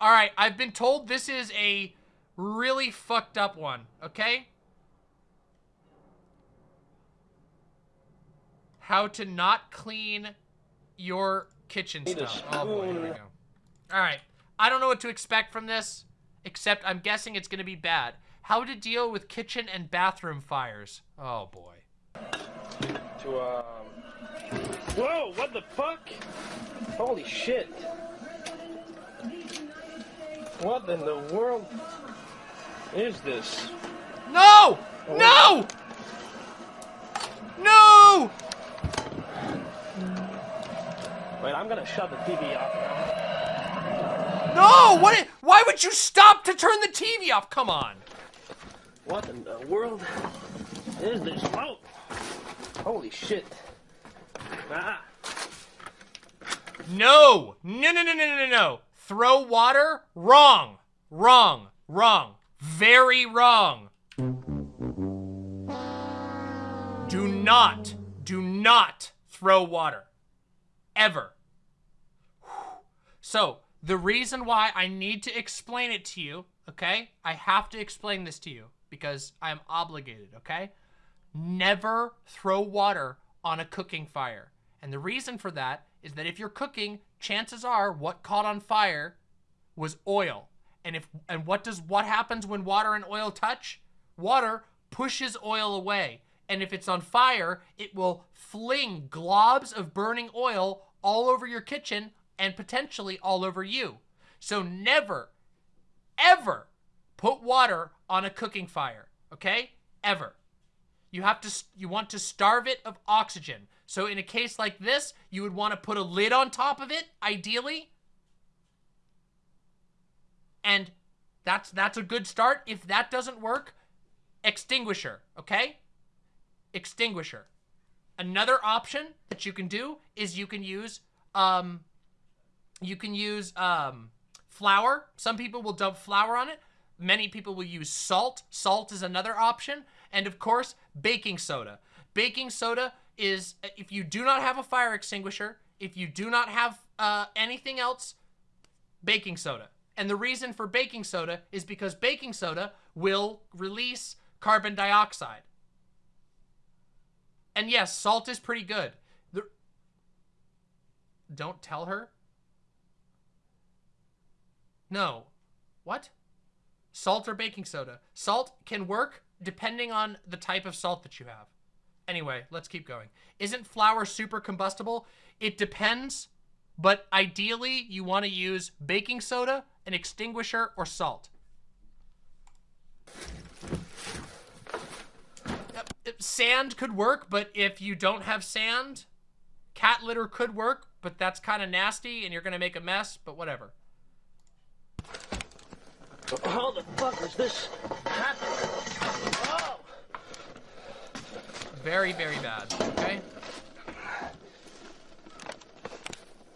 All right, I've been told this is a really fucked up one, okay? How to not clean your kitchen stuff. Oh boy, here we go. All right. I don't know what to expect from this, except I'm guessing it's going to be bad. How to deal with kitchen and bathroom fires. Oh boy. To, um... Whoa, what the fuck? Holy shit. What in the world is this? No! No! No! Wait, I'm gonna shut the TV off now. No! What? Why would you stop to turn the TV off? Come on. What in the world is this? Oh! Holy shit. Ah! No! No, no, no, no, no, no, no. Throw water? Wrong. Wrong. Wrong. Very wrong. Do not, do not throw water. Ever. So, the reason why I need to explain it to you, okay? I have to explain this to you because I'm obligated, okay? Never throw water on a cooking fire. And the reason for that is that if you're cooking, chances are what caught on fire was oil. And if and what does what happens when water and oil touch? Water pushes oil away. And if it's on fire, it will fling globs of burning oil all over your kitchen and potentially all over you. So never ever put water on a cooking fire, okay? Ever. You have to you want to starve it of oxygen. So in a case like this, you would want to put a lid on top of it, ideally. And that's that's a good start. If that doesn't work, extinguisher, okay? Extinguisher. Another option that you can do is you can use um you can use um flour. Some people will dump flour on it. Many people will use salt. Salt is another option. And of course, baking soda. Baking soda is, if you do not have a fire extinguisher, if you do not have uh, anything else, baking soda. And the reason for baking soda is because baking soda will release carbon dioxide. And yes, salt is pretty good. The... Don't tell her. No. What? Salt or baking soda? Salt can work depending on the type of salt that you have. Anyway, let's keep going. Isn't flour super combustible? It depends, but ideally you want to use baking soda, an extinguisher, or salt. Sand could work, but if you don't have sand, cat litter could work, but that's kind of nasty and you're going to make a mess, but whatever. How the fuck is this happening? Oh! Very, very bad. Okay.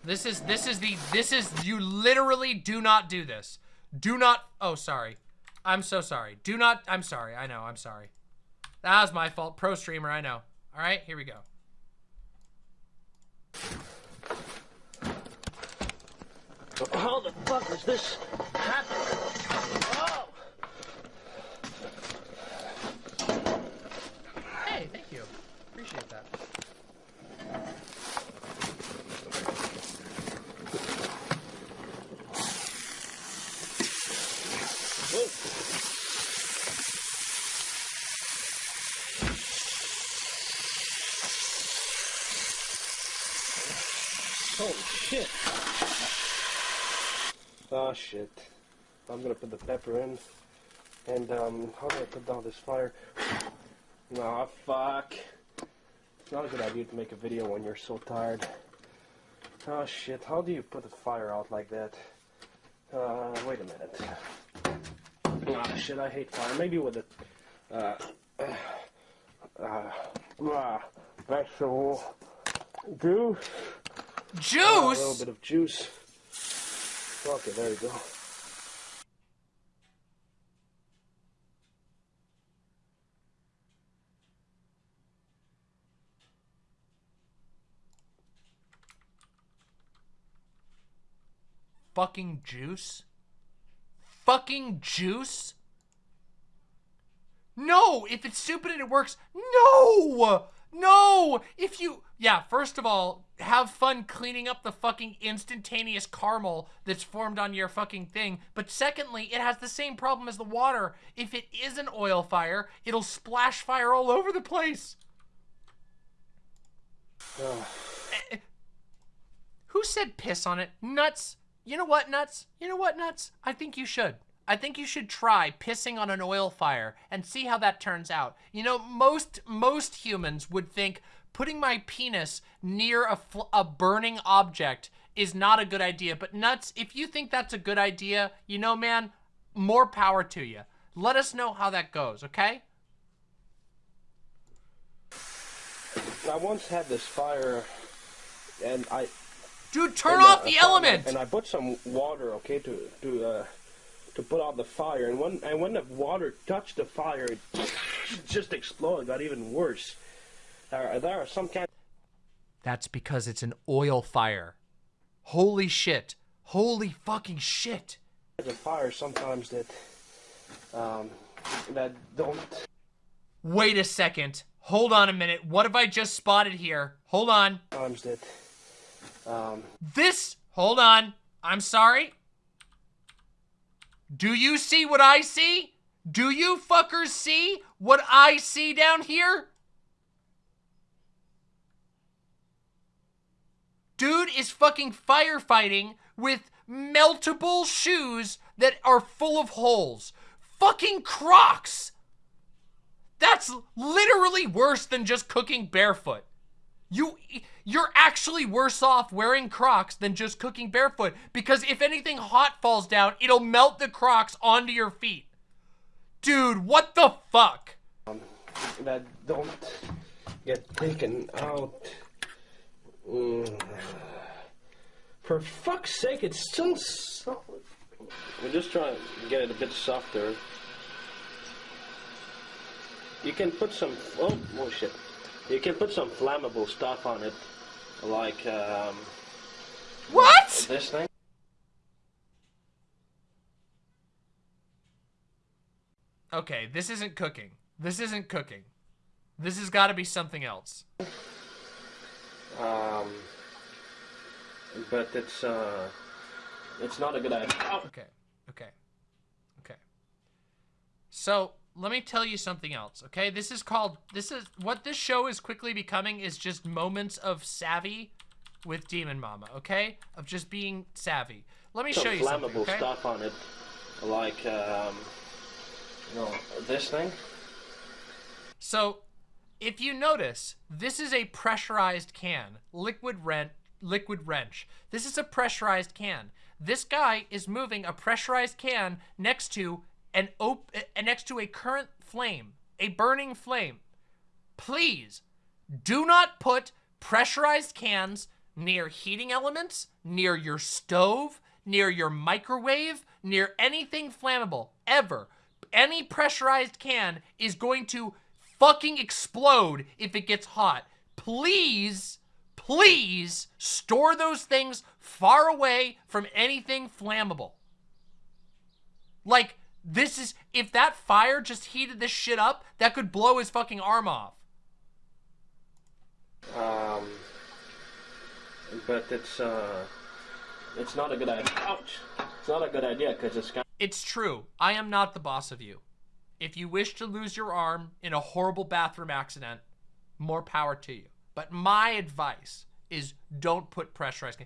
This is this is the this is you literally do not do this. Do not. Oh, sorry. I'm so sorry. Do not. I'm sorry. I know. I'm sorry. That was my fault. Pro streamer. I know. All right. Here we go. How the fuck is this happening? Oh! Hey, thank you. Appreciate that. Whoa. Holy shit. Oh shit. I'm gonna put the pepper in. And um, how do I put down this fire? Nah, fuck. It's not a good idea to make a video when you're so tired. Oh shit, how do you put a fire out like that? Uh, wait a minute. Ah, shit, I hate fire. Maybe with a, uh, uh, uh, vegetable juice. Uh, a little bit of juice. Okay, there you go. Fucking juice. fucking juice? No, if it's stupid and it works, no! No! If you, yeah, first of all, have fun cleaning up the fucking instantaneous caramel that's formed on your fucking thing. But secondly, it has the same problem as the water. If it is an oil fire, it'll splash fire all over the place. Eh, who said piss on it? Nuts. You know what, Nuts? You know what, Nuts? I think you should. I think you should try pissing on an oil fire and see how that turns out. You know, most most humans would think putting my penis near a, a burning object is not a good idea. But Nuts, if you think that's a good idea, you know, man, more power to you. Let us know how that goes, okay? I once had this fire, and I. Dude, turn off the element. And I put some water, okay, to to uh, to put out the fire. And when and when the water touched the fire, it just exploded. Got even worse. There, there are some kind. That's because it's an oil fire. Holy shit! Holy fucking shit! There's a fire sometimes that um, that don't. Wait a second. Hold on a minute. What have I just spotted here? Hold on. Times that. Um, this. Hold on. I'm sorry. Do you see what I see? Do you fuckers see what I see down here? Dude is fucking firefighting with meltable shoes that are full of holes. Fucking Crocs! That's literally worse than just cooking barefoot. You, you're actually worse off wearing Crocs than just cooking barefoot because if anything hot falls down, it'll melt the Crocs onto your feet. Dude, what the fuck? Um, that don't get taken out. Mm. For fuck's sake, it's still soft. We're just trying to get it a bit softer. You can put some. Oh, oh shit. You can put some flammable stuff on it, like um, what? This thing. Okay, this isn't cooking. This isn't cooking. This has got to be something else. Um, but it's uh, it's not a good idea. Okay, okay, okay. So let me tell you something else, okay? This is called, this is, what this show is quickly becoming is just moments of savvy with Demon Mama, okay? Of just being savvy. Let me Some show you something, flammable okay? stuff on it, like, um, you know, this thing. So, if you notice, this is a pressurized can, liquid rent, liquid wrench. This is a pressurized can. This guy is moving a pressurized can next to and op next to a current flame, a burning flame. Please do not put pressurized cans near heating elements, near your stove, near your microwave, near anything flammable, ever. Any pressurized can is going to fucking explode if it gets hot. Please, please store those things far away from anything flammable. Like, this is, if that fire just heated this shit up, that could blow his fucking arm off. Um, but it's, uh, it's not a good idea. Ouch! It's not a good idea because it's got. It's true. I am not the boss of you. If you wish to lose your arm in a horrible bathroom accident, more power to you. But my advice is don't put pressurized.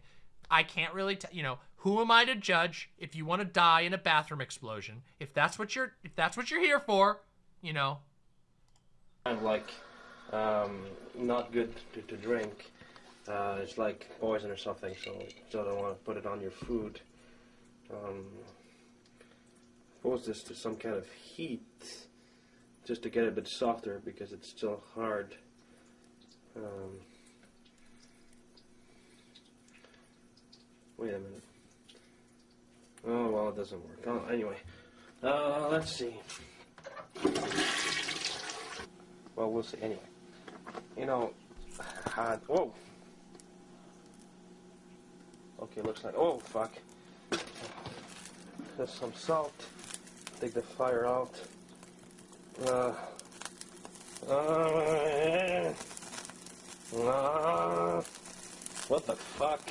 I can't really, you know, who am I to judge if you want to die in a bathroom explosion? If that's what you're, if that's what you're here for, you know. Kind of like, um, not good to, to drink. Uh, it's like poison or something, so you don't want to put it on your food. Um, this to some kind of heat just to get it a bit softer because it's still hard. Um, wait a minute. Oh, well, it doesn't work. Oh, anyway. Uh, let's see. Well, we'll see. Anyway. You know, uh, whoa. Okay, looks like, oh, fuck. there's some salt. Take the fire out. Uh, uh, uh, what the fuck?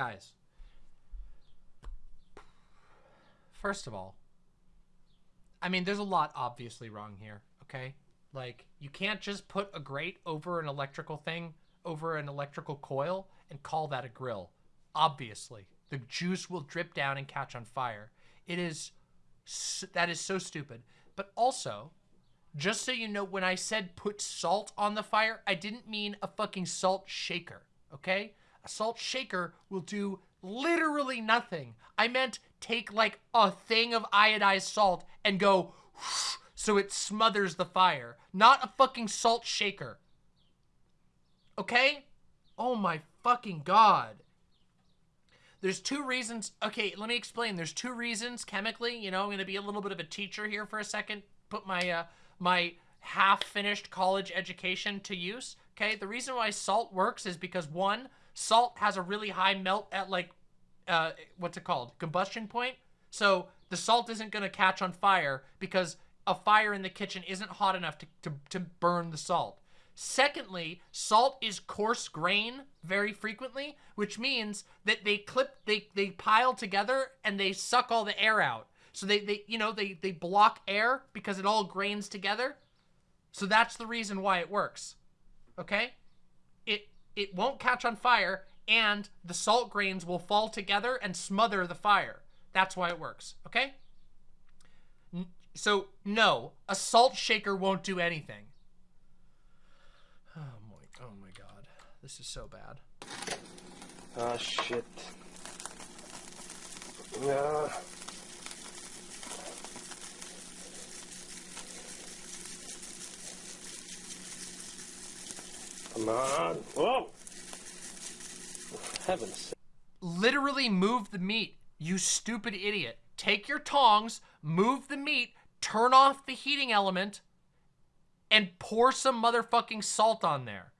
Guys. First of all, I mean, there's a lot obviously wrong here, okay? Like, you can't just put a grate over an electrical thing, over an electrical coil, and call that a grill. Obviously. The juice will drip down and catch on fire. It is, that is so stupid. But also, just so you know, when I said put salt on the fire, I didn't mean a fucking salt shaker, okay? A salt shaker will do literally nothing. I meant take like a thing of iodized salt and go so it smothers the fire, not a fucking salt shaker. Okay? Oh my fucking god. There's two reasons. Okay, let me explain. There's two reasons chemically. You know, I'm going to be a little bit of a teacher here for a second. Put my uh, my half-finished college education to use. Okay, the reason why salt works is because one, salt has a really high melt at like, uh, what's it called? Combustion point. So the salt isn't going to catch on fire because a fire in the kitchen isn't hot enough to, to, to burn the salt. Secondly, salt is coarse grain very frequently, which means that they clip, they, they pile together and they suck all the air out. So they, they you know, they, they block air because it all grains together. So that's the reason why it works. Okay? It, won't catch on fire and the salt grains will fall together and smother the fire. That's why it works. Okay? So, no, a salt shaker won't do anything. Oh my, oh my god. This is so bad. Ah, shit. Yeah. Come on. Whoa! Heavens sake. Literally move the meat, you stupid idiot. Take your tongs, move the meat, turn off the heating element, and pour some motherfucking salt on there.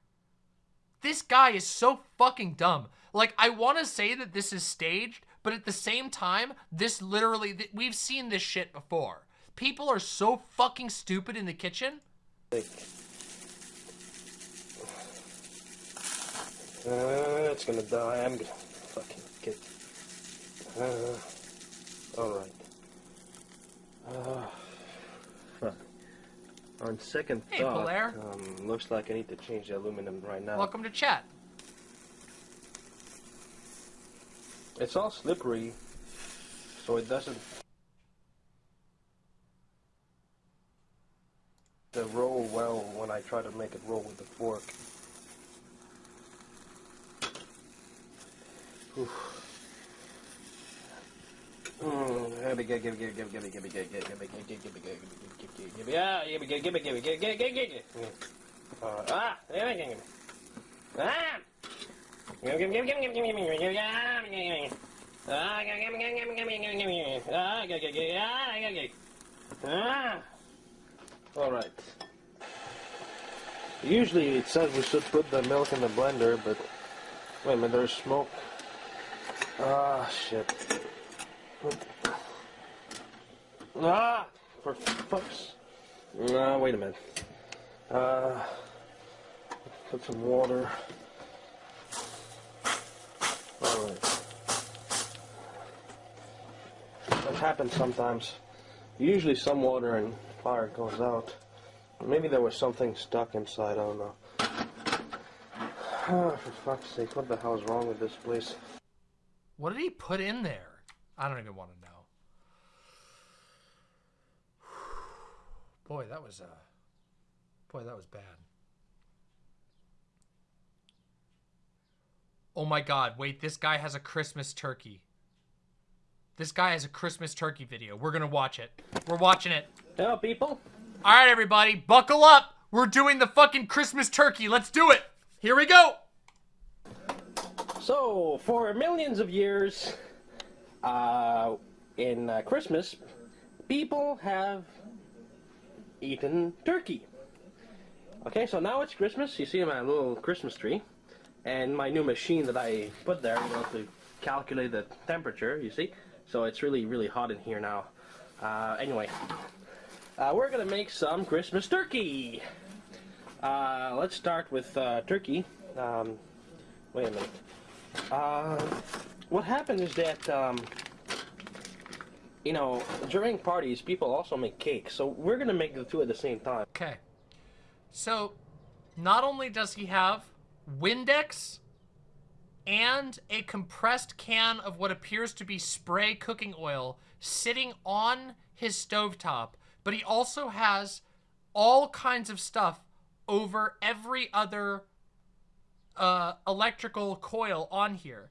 This guy is so fucking dumb. Like, I want to say that this is staged, but at the same time, this literally, th- we've seen this shit before. People are so fucking stupid in the kitchen. Uh, it's gonna die. I'm gonna fucking get. Uh, alright. Uh, fuck. On second Hey, thought, Polaire. um, looks like I need to change the aluminum right now. Welcome to chat. It's all slippery, so it doesn't. To roll well when I try to make it roll with the fork. Oof. Mm, give me, give me, give me, give me, give me, give me, give me, give me, give me, give me, give me, give me, give me, ah, give me, give me, give me, give me, give me, give me, give me. Uh, ah, give me, give me, ah. Give me, give me, give me, give me, give me, give me, give me, ah, give me, give me. Ah, give me, give me, give me, give me, give me, give me. Ah, give me, give me, ah, give me. Ah. All right. Usually it says we should put the milk in the blender, but wait a minute, there's smoke. Ah, shit. Ah, for fuck's. No, wait a minute. Uh, put some water. All right. That happens sometimes. Usually some water and fire goes out. Maybe there was something stuck inside, I don't know. Ah, for fuck's sake, what the hell is wrong with this place? What did he put in there? I don't even want to know. Boy, that was uh Boy, that was bad. Oh my god, wait, this guy has a Christmas turkey. This guy has a Christmas turkey video. We're going to watch it. We're watching it. Hello, people. All right, everybody, buckle up. We're doing the fucking Christmas turkey. Let's do it. Here we go. So, for millions of years, uh, in uh, Christmas, people have eaten turkey. Okay, so now it's Christmas. You see my little Christmas tree, and my new machine that I put there, you know, to calculate the temperature. You see, so it's really, really hot in here now. Uh, anyway, uh, we're gonna make some Christmas turkey. Uh, let's start with uh, turkey. Um, wait a minute. Uh, what happened is that, um, you know, during parties, people also make cakes. So we're gonna make the two at the same time. Okay. So, not only does he have Windex and a compressed can of what appears to be spray cooking oil sitting on his stovetop, but he also has all kinds of stuff over every other uh, electrical coil on here.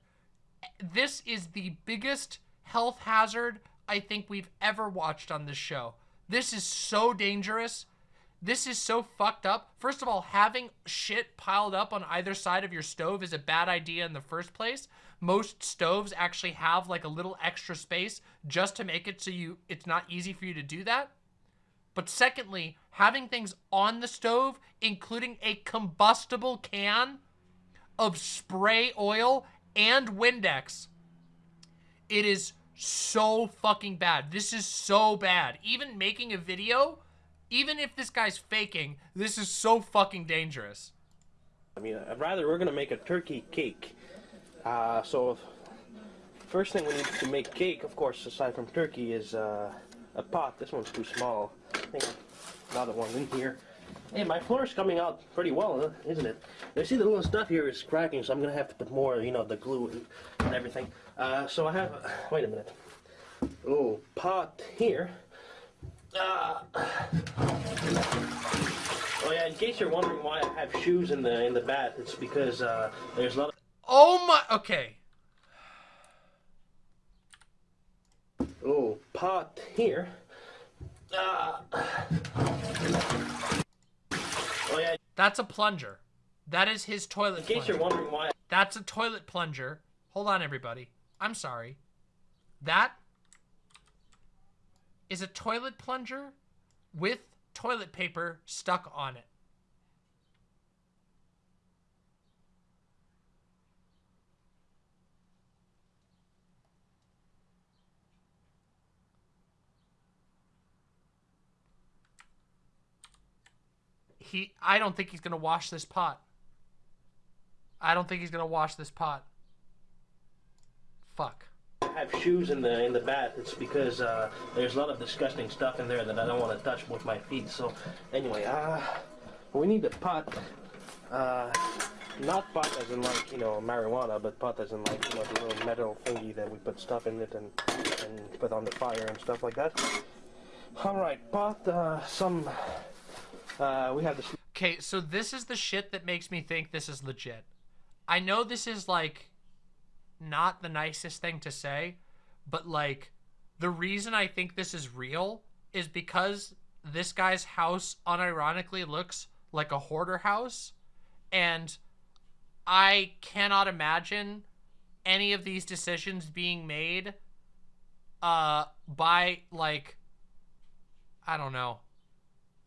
This is the biggest health hazard I think we've ever watched on this show. This is so dangerous. This is so fucked up. First of all, having shit piled up on either side of your stove is a bad idea in the first place. Most stoves actually have like a little extra space just to make it so you it's not easy for you to do that. But secondly, having things on the stove, including a combustible can of spray oil and Windex, it is so fucking bad. This is so bad. Even making a video even if this guy's faking, this is so fucking dangerous. I mean, I'd rather we're gonna make a turkey cake. Uh, so, first thing we need to make cake, of course, aside from turkey, is uh, a pot. This one's too small. I think another one in here. Hey, my floor's coming out pretty well, isn't it? You see the little stuff here is cracking, so I'm gonna have to put more, you know, the glue and, and everything. Uh, so I have, wait a minute, little pot here. Uh, oh yeah, in case you're wondering why I have shoes in the in the bath, it's because uh, there's a lot of Oh my okay. oh pot here. Uh, oh yeah. That's a plunger. That is his toilet In case plunger. you're wondering why. That's a toilet plunger. Hold on, everybody. I'm sorry. That is a toilet plunger with toilet paper stuck on it. He, I don't think he's going to wash this pot. I don't think he's going to wash this pot. Fuck I have shoes in the in the bath, it's because uh, there's a lot of disgusting stuff in there that I don't want to touch with my feet. So anyway, uh, we need a pot. Uh, not pot as in like, you know, marijuana, but pot as in like, you know, the little metal thingy that we put stuff in it and, and put on the fire and stuff like that. Alright, pot, uh, some, uh, we have this... Okay, so this is the shit that makes me think this is legit. I know this is like not the nicest thing to say, but like the reason I think this is real is because this guy's house unironically looks like a hoarder house and I cannot imagine any of these decisions being made uh by like I don't know.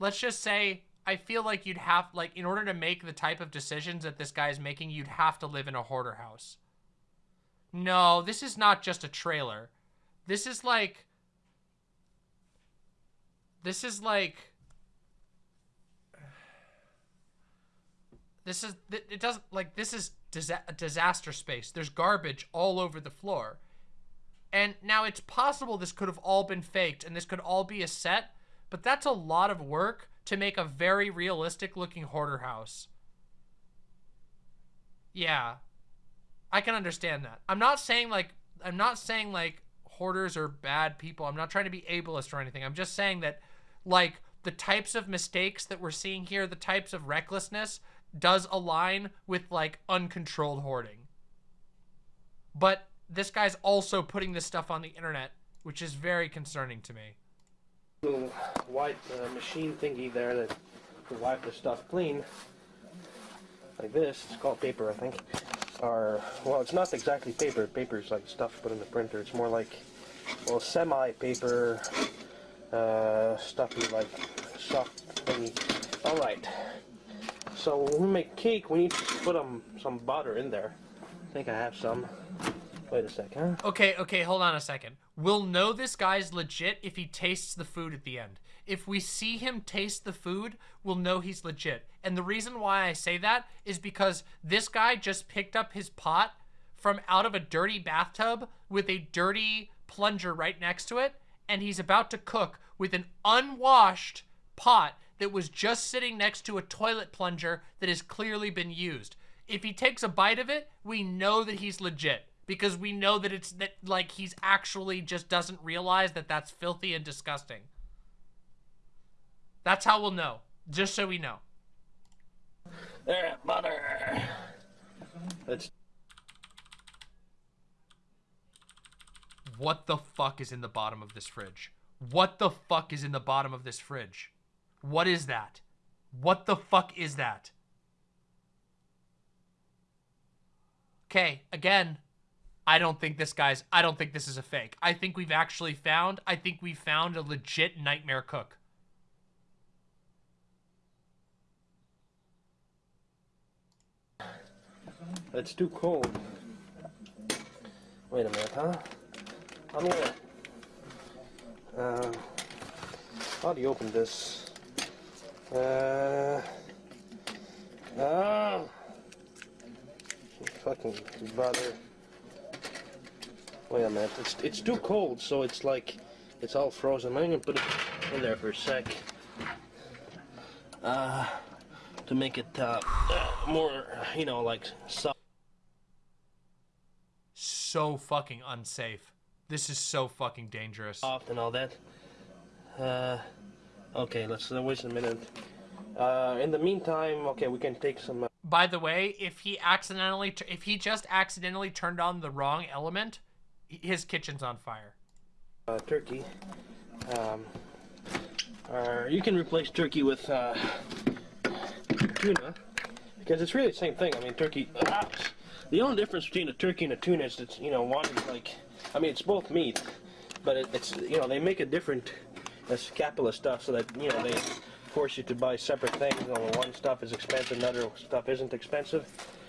Let's just say I feel like you'd have like in order to make the type of decisions that this guy's making, you'd have to live in a hoarder house. No, this is not just a trailer. This is like... This is like... This is... It doesn't... Like, this is disa disaster space. There's garbage all over the floor. And now it's possible this could have all been faked and this could all be a set, but that's a lot of work to make a very realistic looking hoarder house. Yeah, I can understand that. I'm not saying like I'm not saying like hoarders are bad people. I'm not trying to be ableist or anything. I'm just saying that like the types of mistakes that we're seeing here, the types of recklessness does align with like uncontrolled hoarding. But this guy's also putting this stuff on the internet, which is very concerning to me. Little white uh, machine thingy there that to wipe the stuff clean. Like this. It's called paper, I think. are well, it's not exactly paper. Paper is like stuff put in the printer. It's more like well, semi-paper uh, stuffy like soft thingy. All right. So when we make cake, we need to put um, some butter in there. I think I have some. Wait a sec, huh? Okay, okay, hold on a second. We'll know this guy's legit if he tastes the food at the end. If we see him taste the food, we'll know he's legit. And the reason why I say that is because this guy just picked up his pot from out of a dirty bathtub with a dirty plunger right next to it, and he's about to cook with an unwashed pot that was just sitting next to a toilet plunger that has clearly been used. If he takes a bite of it, we know that he's legit because we know that it's that like he's actually just doesn't realize that that's filthy and disgusting. That's how we'll know. Just so we know. There, butter. Let's. What the fuck is in the bottom of this fridge? What the fuck is in the bottom of this fridge? What is that? What the fuck is that? Okay, again, I don't think this guy's, I don't think this is a fake. I think we've actually found, I think we found a legit nightmare cook. It's too cold. Wait a minute, huh? Gonna. Uh, how do you open this? Uh. Oh! Fucking butter. Wait a minute. It's it's too cold, so it's like it's all frozen. I'm gonna put it in there for a sec. Uh, to make it uh, more, you know, like soft. So fucking unsafe. This is so fucking dangerous. soft and all that. Uh, okay, let's uh, wait a minute. Uh, in the meantime, okay, we can take some. Uh, By the way, if he accidentally, if he just accidentally turned on the wrong element, his kitchen's on fire. uh, turkey. Um, or you can replace turkey with uh, tuna because it's really the same thing. I mean, turkey. ah, the only difference between a turkey and a tuna is that you know one is like, I mean, it's both meat, but it, it's you know they make a different uh, scapula stuff so that you know they force you to buy separate things. You know, one stuff is expensive, another stuff isn't expensive,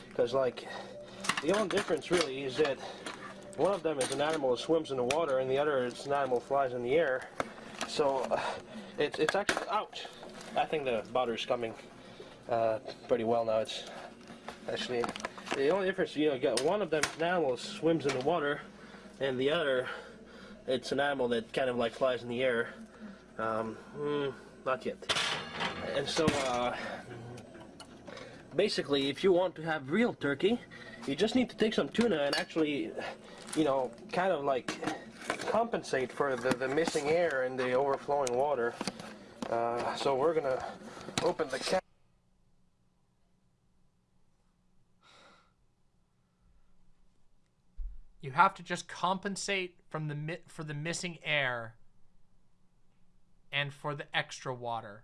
because like the only difference really is that one of them is an animal that swims in the water, and the other is an animal that flies in the air. So uh, it's it's actually out. I think the butter is coming uh, pretty well now. It's actually the only difference. You know, you got one of them is an animal that swims in the water, and the other it's an animal that kind of like flies in the air. Um, mm, not yet. And so. Uh, basically, if you want to have real turkey, you just need to take some tuna and actually, you know, kind of like compensate for the, the missing air and the overflowing water. Uh, so we're gonna open the can. You have to just compensate from the for the missing air and for the extra water.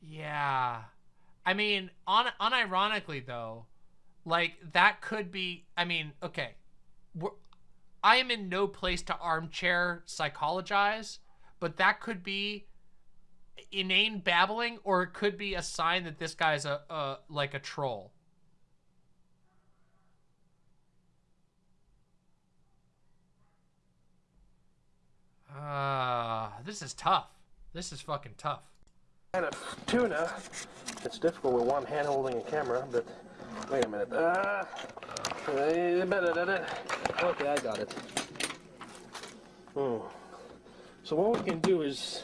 Yeah. I mean, on unironically though, like that could be I mean, okay. We're, I am in no place to armchair psychologize, but that could be inane babbling or it could be a sign that this guy's a, a like a troll. Ah, this is tough. This is fucking tough. can of tuna. It's difficult with one hand holding a camera, but wait a minute. Uh, okay, I got it. Hmm. So what we can do is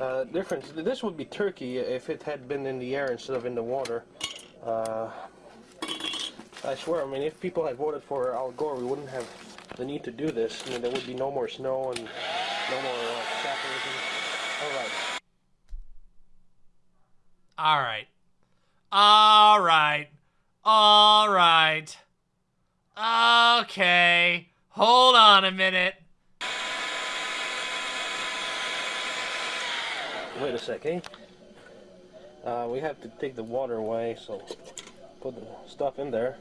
uh, difference. This would be turkey if it had been in the air instead of in the water. Uh, I swear, I mean, if people had voted for Al Gore, we wouldn't have the need to do this. I mean, there would be no more snow and no more uh, capitalism. All right. All right. All right. All right. Okay. Hold on a minute. Wait a second. Uh, we have to take the water away, so put the stuff in there.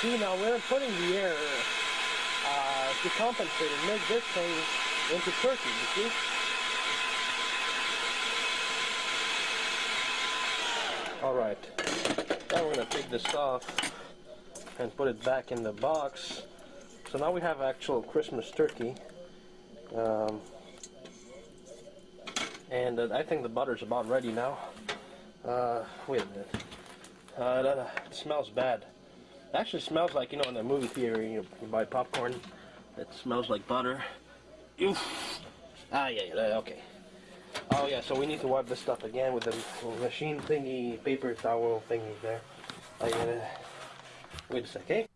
See, now we're putting the air uh, to compensate and make this thing into turkey, you see? Alright, now we're going to take this off and put it back in the box. So now we have actual Christmas turkey. Um, and uh, I think the butter's about ready now. Uh, wait a minute. Uh, that, uh, it smells bad. It actually smells like, you know, in the movie theater, you, know, you buy popcorn. It smells like butter. Oof. Ah, yeah, yeah, okay. Oh, yeah, so we need to wipe this stuff again with the machine thingy, paper towel thingy there. I gotta... Wait a sec, okay?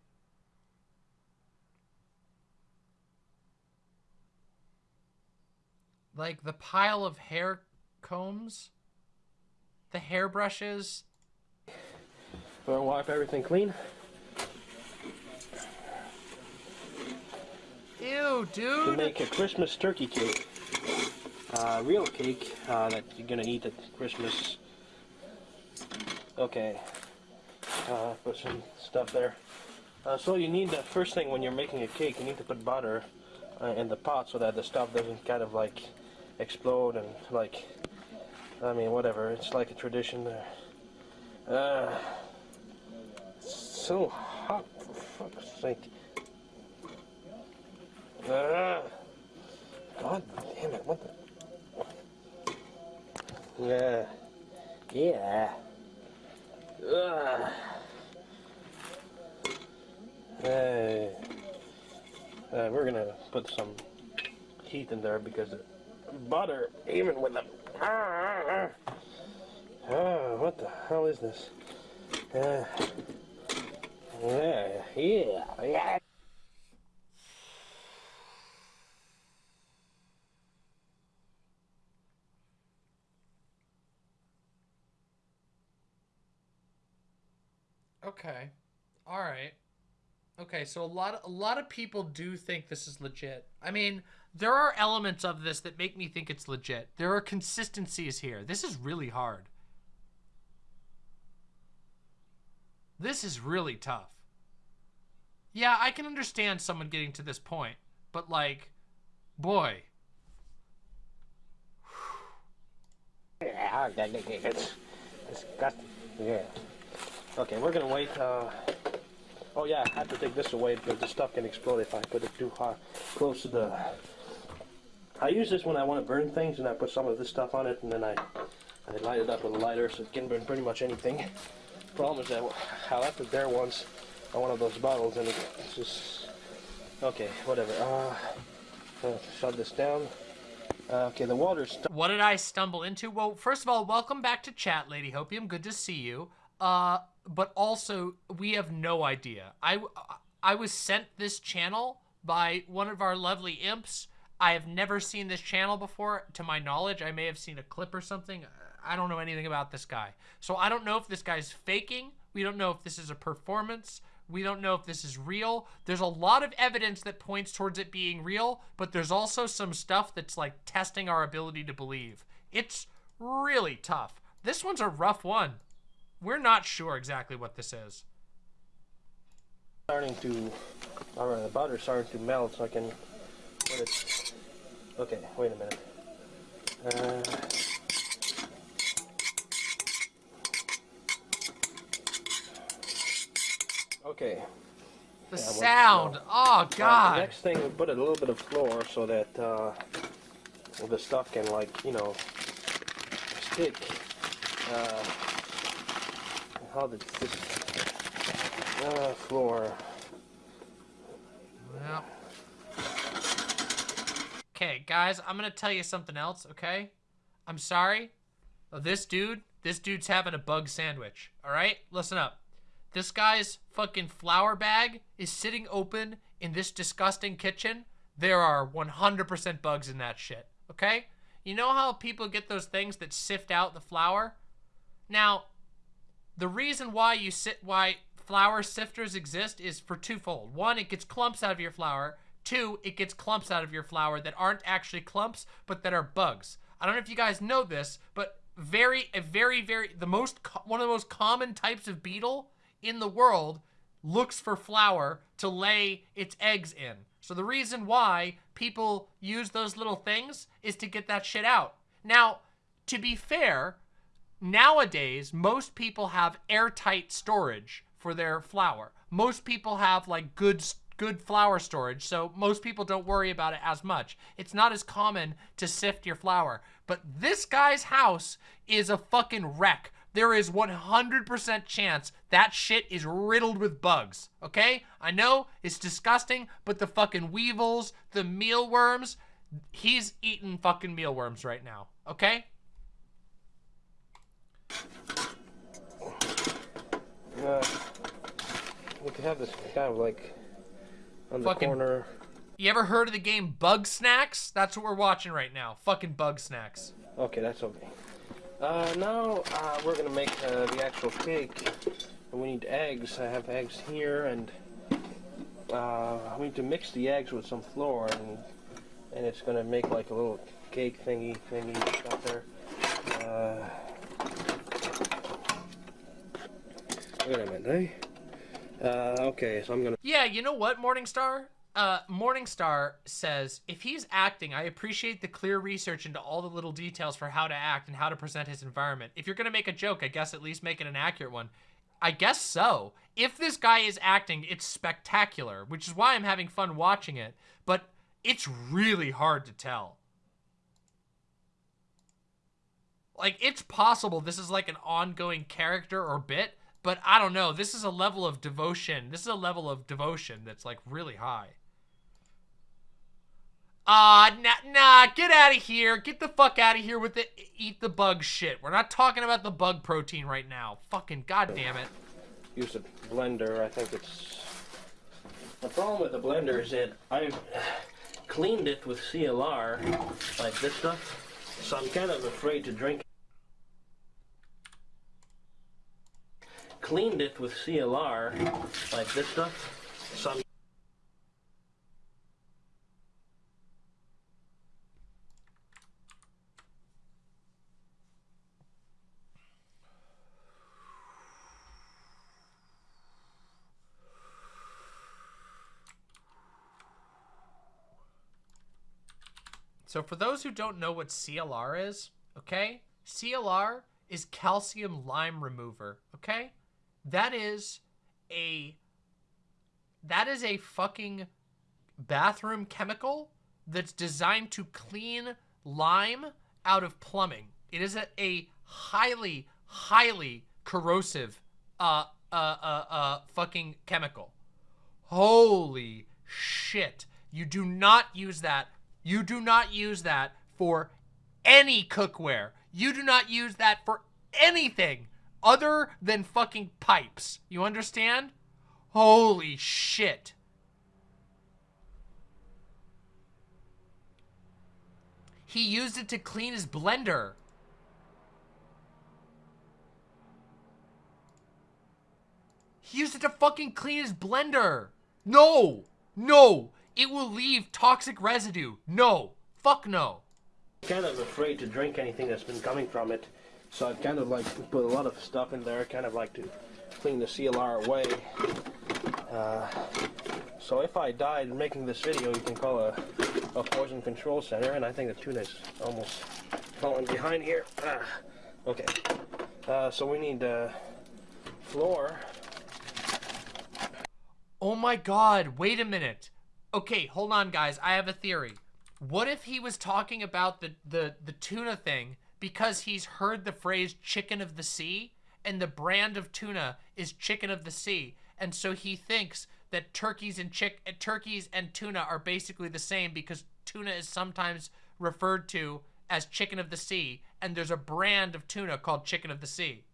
Like the pile of hair combs, the hairbrushes. Wanna wipe everything clean? Ew, dude! To dude. make a Christmas turkey cake. Uh, real cake uh, that you're gonna eat at Christmas. Okay. Uh, put some stuff there. Uh, so you need the first thing when you're making a cake, you need to put butter uh, in the pot so that the stuff doesn't kind of like explode and like, I mean, whatever. It's like a tradition there. Uh, so hot for fuck's sake. Ah. God damn it, what the? Yeah. Yeah. Ugh. Hey. Uh, we're gonna put some heat in there because the butter, even with the. Ah, ah, what the hell is this? Uh, yeah, yeah, yeah. Okay. All right. Okay, so a lot of, a lot of people do think this is legit. I mean, there are elements of this that make me think it's legit. There are consistencies here. This is really hard. This is really tough. Yeah, I can understand someone getting to this point, but like, boy. Yeah, disgusting. Yeah. Okay, we're gonna wait. Uh, oh yeah, I have to take this away because the stuff can explode if I put it too hot, close to the. I use this when I want to burn things, and I put some of this stuff on it, and then I, I light it up with a lighter so it can burn pretty much anything. Problem is that I left it there once on one of those bottles, and it's just okay. Whatever. Uh, shut this down. Uh, okay, the water's. What did I stumble into? Well, first of all, welcome back to chat, Lady Hopium. Good to see you. Uh, but also, we have no idea. I, I was sent this channel by one of our lovely imps. I have never seen this channel before. To my knowledge, I may have seen a clip or something. I don't know anything about this guy. So I don't know if this guy's faking. We don't know if this is a performance. We don't know if this is real. There's a lot of evidence that points towards it being real, but there's also some stuff that's like testing our ability to believe. It's really tough. This one's a rough one. We're not sure exactly what this is. starting to, all right, the butter's starting to melt, so I can put it. Okay, wait a minute. Uh, okay. The Yeah, sound. no. Oh Uh, the god. next thing, we put a little bit of flour so that uh, the stuff can, like, you know, stick. Uh, this? Uh, flour. Well. Okay, guys, I'm gonna tell you something else, okay? I'm sorry. This dude, this dude's having a bug sandwich. Alright? Listen up. This guy's fucking flour bag is sitting open in this disgusting kitchen. There are 100% bugs in that shit, okay? You know how people get those things that sift out the flour? Now, the reason why you sit why flour sifters exist is for twofold. One, it gets clumps out of your flour. Two, it gets clumps out of your flour that aren't actually clumps, but that are bugs. I don't know if you guys know this, but very, a very, very, the most, one of the most common types of beetle in the world looks for flour to lay its eggs in. So the reason why people use those little things is to get that shit out. Now, to be fair, nowadays, most people have airtight storage for their flour. Most people have like good good flour storage, so most people don't worry about it as much. It's not as common to sift your flour. But this guy's house is a fucking wreck. There is 100% chance that shit is riddled with bugs, okay? I know it's disgusting, but the fucking weevils, the mealworms, he's eating fucking mealworms right now, okay? Uh, we could have this kind of like on the Fucking- corner. You ever heard of the game Bug Snacks? That's what we're watching right now. Fucking Bug Snacks. Okay, that's okay. Uh, now uh, we're gonna make uh, the actual cake. And we need eggs. I have eggs here, and uh, we need to mix the eggs with some flour, and and it's gonna make like a little cake thingy thingy up there. Uh, wait a minute, eh? Uh, okay, so I'm gonna. Yeah, you know what, Morningstar? Uh, Morningstar says, if he's acting, I appreciate the clear research into all the little details for how to act and how to present his environment. If you're gonna make a joke, I guess at least make it an accurate one. I guess so. If this guy is acting, it's spectacular, which is why I'm having fun watching it, but it's really hard to tell. Like, it's possible this is like an ongoing character or bit, but I don't know. This is a level of devotion. This is a level of devotion that's like really high. Ah, nah, nah, get out of here. Get the fuck out of here with the eat the bug shit. We're not talking about the bug protein right now. Fucking goddamn it. use a blender. I think it's the problem with the blender is that I've cleaned it with CLR like this stuff, so I'm kind of afraid to drink. Cleaned it with CLR like this stuff, so for those who don't know what CLR is, okay? CLR is calcium lime remover, okay? That is a that is a fucking bathroom chemical that's designed to clean lime out of plumbing. It is a, a highly highly corrosive uh uh uh uh fucking chemical. Holy shit. You do not use that. You do not use that for any cookware. You do not use that for anything other than fucking pipes. You understand? Holy shit. He used it to clean his blender. He used it to fucking clean his blender. No, no, it will leave toxic residue. No, fuck no. kind of afraid to drink anything that's been coming from it. So I've kind of like put a lot of stuff in there, kind of like to clean the CLR away. Uh, so if I died making this video, you can call a, a poison control center, and I think the tuna's almost falling behind here. Ah, okay. Uh, so we need uh, floor. Oh my god, wait a minute. Okay, hold on guys, I have a theory. What if he was talking about the, the, the tuna thing because he's heard the phrase chicken of the sea and the brand of tuna is chicken of the sea and so he thinks that turkeys and chick turkeys and tuna are basically the same because tuna is sometimes referred to as chicken of the sea and there's a brand of tuna called chicken of the sea.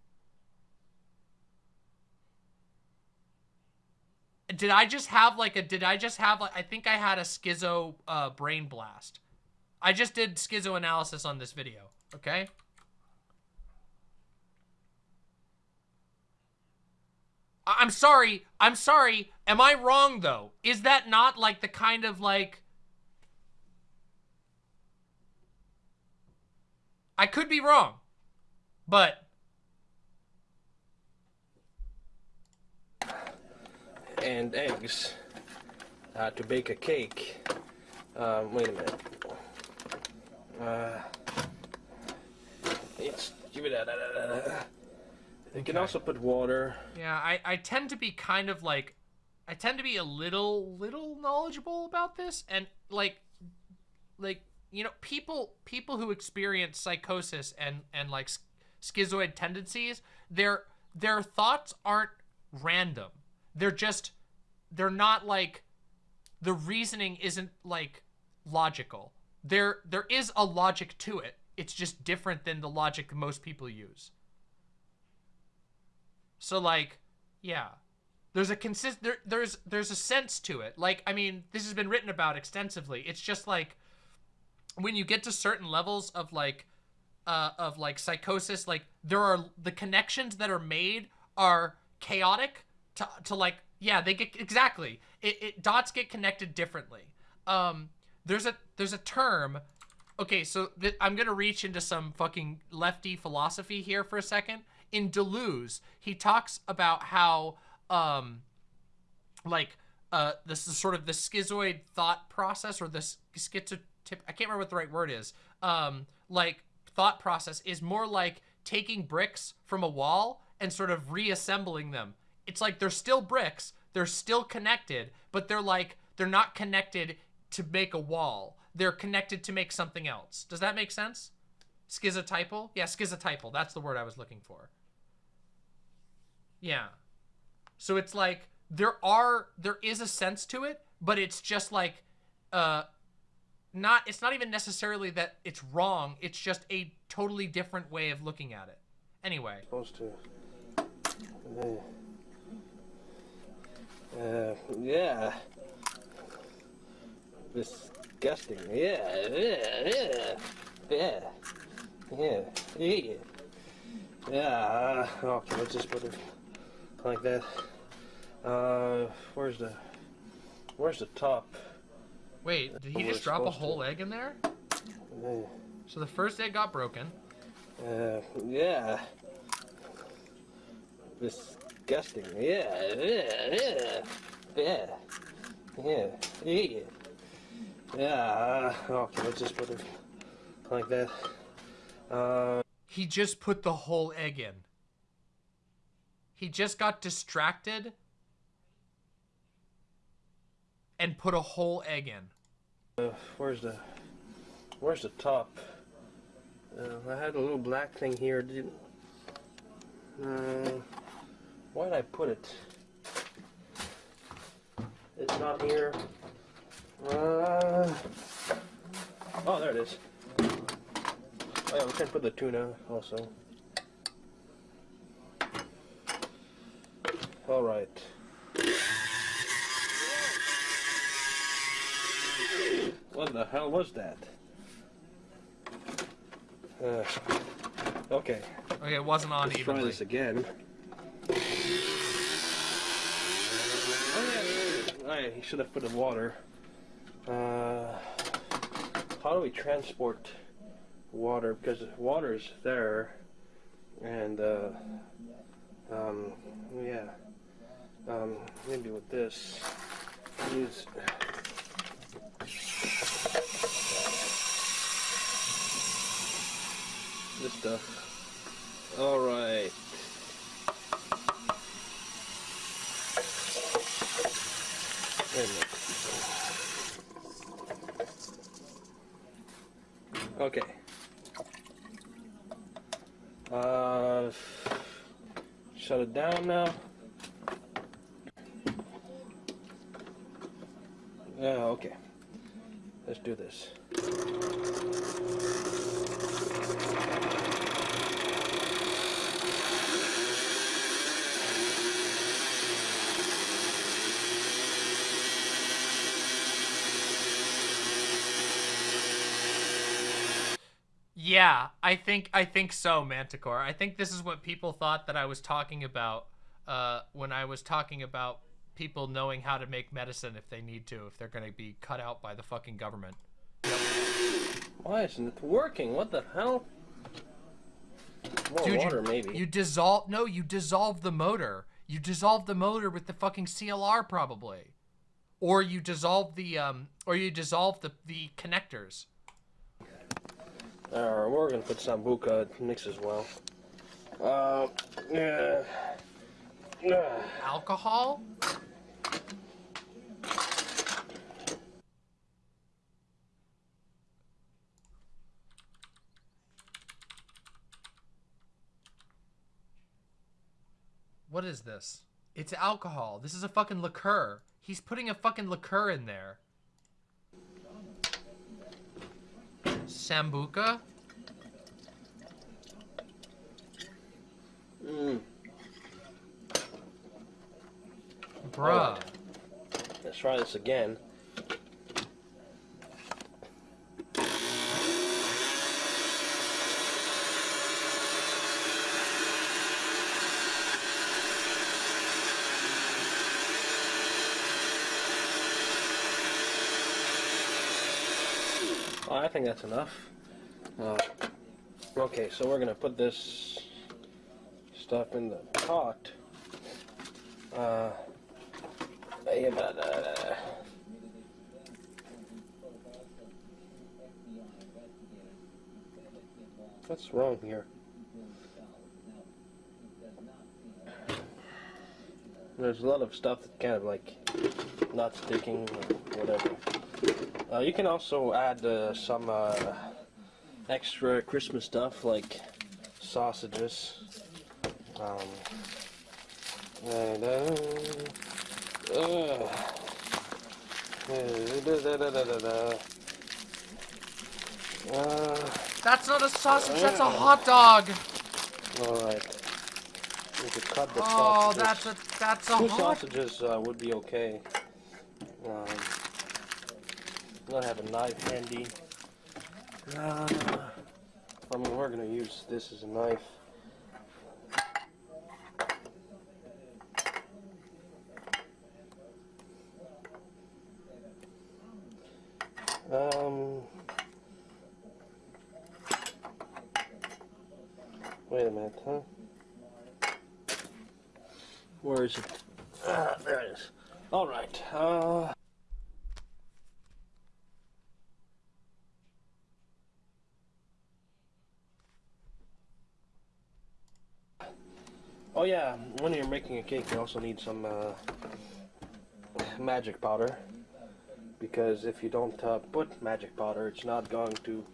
Did I just have like a, did I just have like, I think I had a schizo uh, brain blast. I just did schizo analysis on this video, okay? I- I'm sorry, I'm sorry. Am I wrong though? Is that not like the kind of like, I could be wrong, but and eggs uh, to bake a cake. Um, wait a minute. Uh, it's give it a. You can also put water. Yeah, I, I tend to be kind of like I tend to be a little little knowledgeable about this and like like you know people people who experience psychosis and and like schizoid tendencies their their thoughts aren't random. They're just they're not like the reasoning isn't like logical. There there is a logic to it. It's just different than the logic most people use. So like, yeah. There's a consist there, there's there's a sense to it. Like, I mean, this has been written about extensively. It's just like when you get to certain levels of like uh of like psychosis, like there are the connections that are made are chaotic to to like yeah, they get exactly. It, it dots get connected differently. Um there's a there's a term Okay, so I'm gonna reach into some fucking lefty philosophy here for a second. In Deleuze, he talks about how, um, like, uh, this is sort of the schizoid thought process or the s- schizotip. I can't remember what the right word is. Um, like thought process is more like taking bricks from a wall and sort of reassembling them. It's like they're still bricks, they're still connected, but they're like they're not connected to make a wall. They're connected to make something else. Does that make sense? Schizotypal? Yeah, schizotypal. That's the word I was looking for. Yeah. So it's like there are there is a sense to it, but it's just like uh not it's not even necessarily that it's wrong, it's just a totally different way of looking at it. Anyway, Supposed to. Uh, yeah. Disgusting. Yeah. Yeah. Yeah. Yeah. Yeah. Yeah. Yeah. uh, Okay, let's just put it like that. Uh, where's the where's the top? wait, did he just drop a whole egg in there? So the first egg got broken. Uh, yeah. Disgusting. Yeah, yeah, yeah, yeah, yeah, yeah. Uh, Okay, let's just put it like that. Uh, He just put the whole egg in. He just got distracted and put a whole egg in. uh, where's the where's the top? Uh, I had a little black thing here. Didn't. Uh, why did I put it? It's not here. Uh, oh, there it is. Oh yeah, we can put the tuna also. All right. What the hell was that? Uh, okay, Okay, it wasn't on let's try this again. Oh yeah, oh, yeah, he should have put in water. Uh, how do we transport water? Because water is there, and uh, um, yeah, um, maybe with this, use. This stuff. All right. Wait a minute. Okay. Uh, shut it down now. Yeah, okay. Let's do this. Yeah, I think I think so, Manticore. I think this is what people thought that I was talking about uh, when I was talking about people knowing how to make medicine if they need to, if they're going to be cut out by the fucking government. Why isn't it working? What the hell? More Dude, water, you, maybe. you dissolve. No, you dissolve the motor. You dissolve the motor with the fucking CLR probably. Or you dissolve the um or you dissolve the the connectors. Uh, we're gonna put sambuca mix as well. Uh, yeah. Yeah. Alcohol? What is this? It's alcohol. This is a fucking liqueur. He's putting a fucking liqueur in there. Sambuca? Mm. Bruh. Let's try this again. Oh, I think that's enough. Uh, okay, so we're gonna put this stuff in the pot. Uh, what's wrong here? There's a lot of stuff that kind of like not sticking or whatever. Uh, you can also add uh, some uh, extra Christmas stuff like sausages. Um, uh, uh, That's not a sausage, that's a hot dog. Alright. We could cut the Oh, sausages. that's a that's a Two hot sausages uh, would be okay. Gonna have a knife handy. Uh, I mean, we're gonna use this as a knife. Um, wait a minute, huh? Where is it? Ah, there it is. All right. Uh, oh yeah, when you're making a cake, you also need some uh, magic powder. Because if you don't uh, put magic powder, it's not going to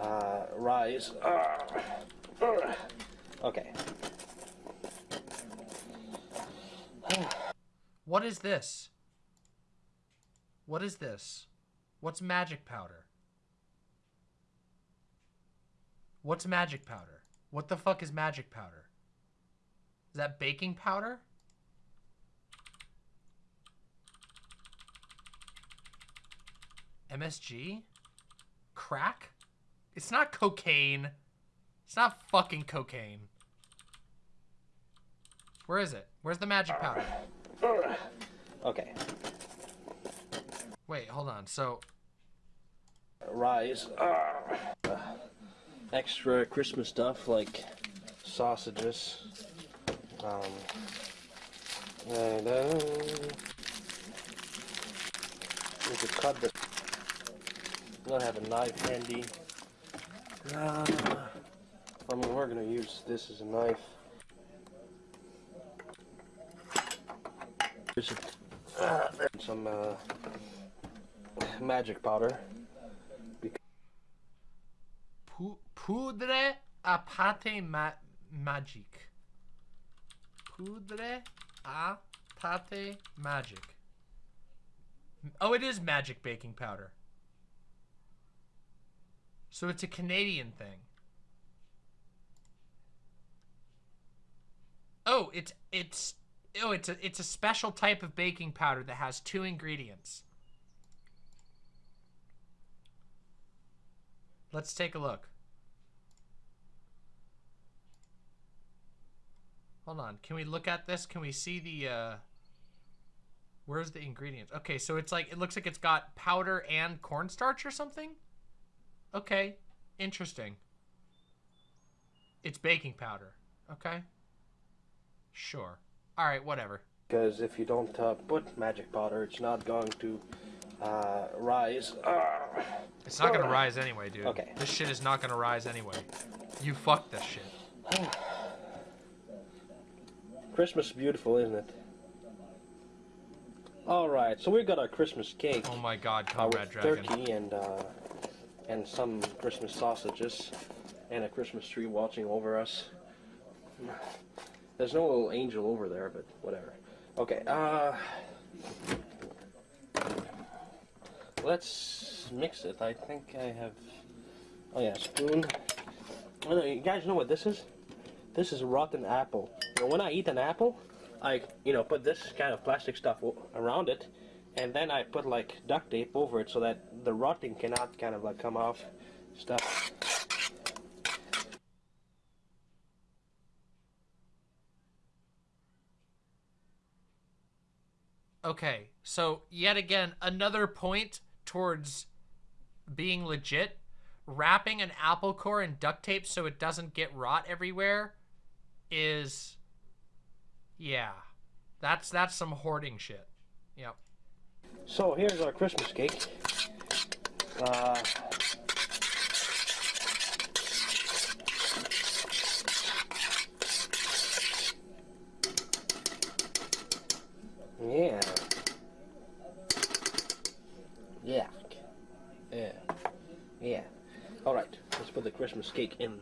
uh, rise. Ah, ah. okay. What is this? What is this? What's magic powder? What's magic powder? What the fuck is magic powder? Is that baking powder? MSG? Crack? It's not cocaine. It's not fucking cocaine. Where is it? Where's the magic powder? Okay. Wait, hold on. So, rise. Uh, extra Christmas stuff like sausages. Um, and uh, we could cut the. Gonna have a knife handy. Uh, I mean, we're gonna use this as a knife. Uh, some uh, magic powder. pu- poudre à pâte ma- magique. Poudre à pâte magic. Oh, it is magic baking powder. So it's a Canadian thing. Oh, it's it's oh, it's a it's a special type of baking powder that has two ingredients. Let's take a look. Hold on. Can we look at this? Can we see the uh Where's the ingredients? Okay, so it's like it looks like it's got powder and cornstarch or something? Okay. Interesting. It's baking powder. Okay. Sure. All right, whatever. Because if you don't uh, put magic powder, it's not going to uh, rise. Ah. It's not gonna rise anyway, dude. Okay. This shit is not gonna rise anyway. You fucked this shit. Christmas is beautiful, isn't it? All right, so we've got our Christmas cake. Oh my god, uh, Comrade with Dragon. turkey and uh, and some Christmas sausages and a Christmas tree watching over us. There's no little angel over there, but whatever. Okay, uh, let's mix it. I think I have. Oh yeah, spoon. You guys know what this is? This is rotten apple. When I eat an apple, I you know put this kind of plastic stuff around it, and then I put like duct tape over it so that the rotting cannot kind of like come off stuff. Okay, so yet again, another point towards being legit. Wrapping an apple core in duct tape so it doesn't get rot everywhere is yeah. That's that's some hoarding shit. Yep. So here's our Christmas cake. Uh, yeah. Yeah. Yeah. Yeah. All right. Let's put the Christmas cake in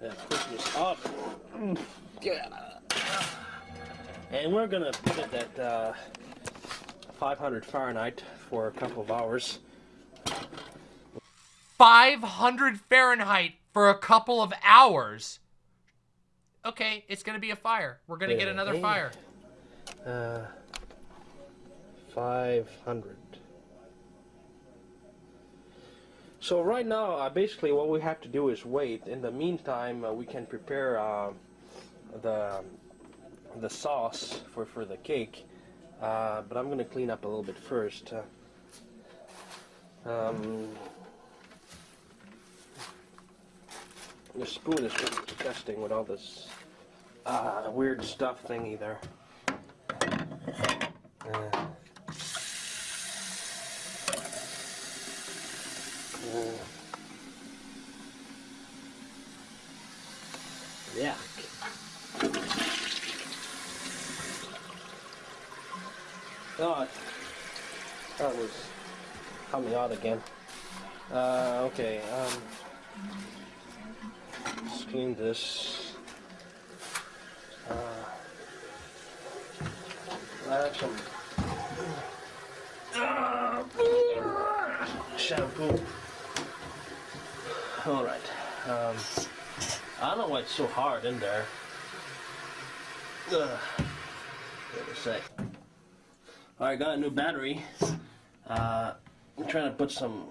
the Christmas oven. Yeah. And we're gonna put it at uh, 500 Fahrenheit for a couple of hours. 500 Fahrenheit for a couple of hours. Okay, it's gonna be a fire. We're gonna get another Hey. fire. Uh, 500. So right now, uh, basically what we have to do is wait. In the meantime, uh, we can prepare uh, the the sauce for, for the cake. Uh, but I'm going to clean up a little bit first. Uh, um, the spoon is just disgusting with all this uh, weird stuff thingy there. Uh, uh, yuck. Oh, that was coming again. Uh, okay, um, let's clean this. Uh, I have some shampoo. All right. Um, I don't know why it's so hard in there. Ugh. Wait a sec. All right, got a new battery. Uh, I'm trying to put some.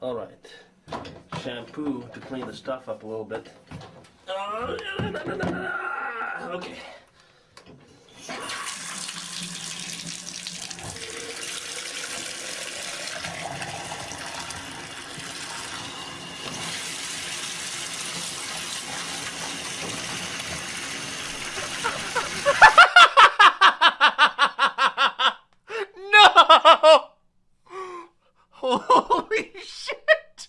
All right. Shampoo to clean the stuff up a little bit. Uh, okay. no! Holy shit!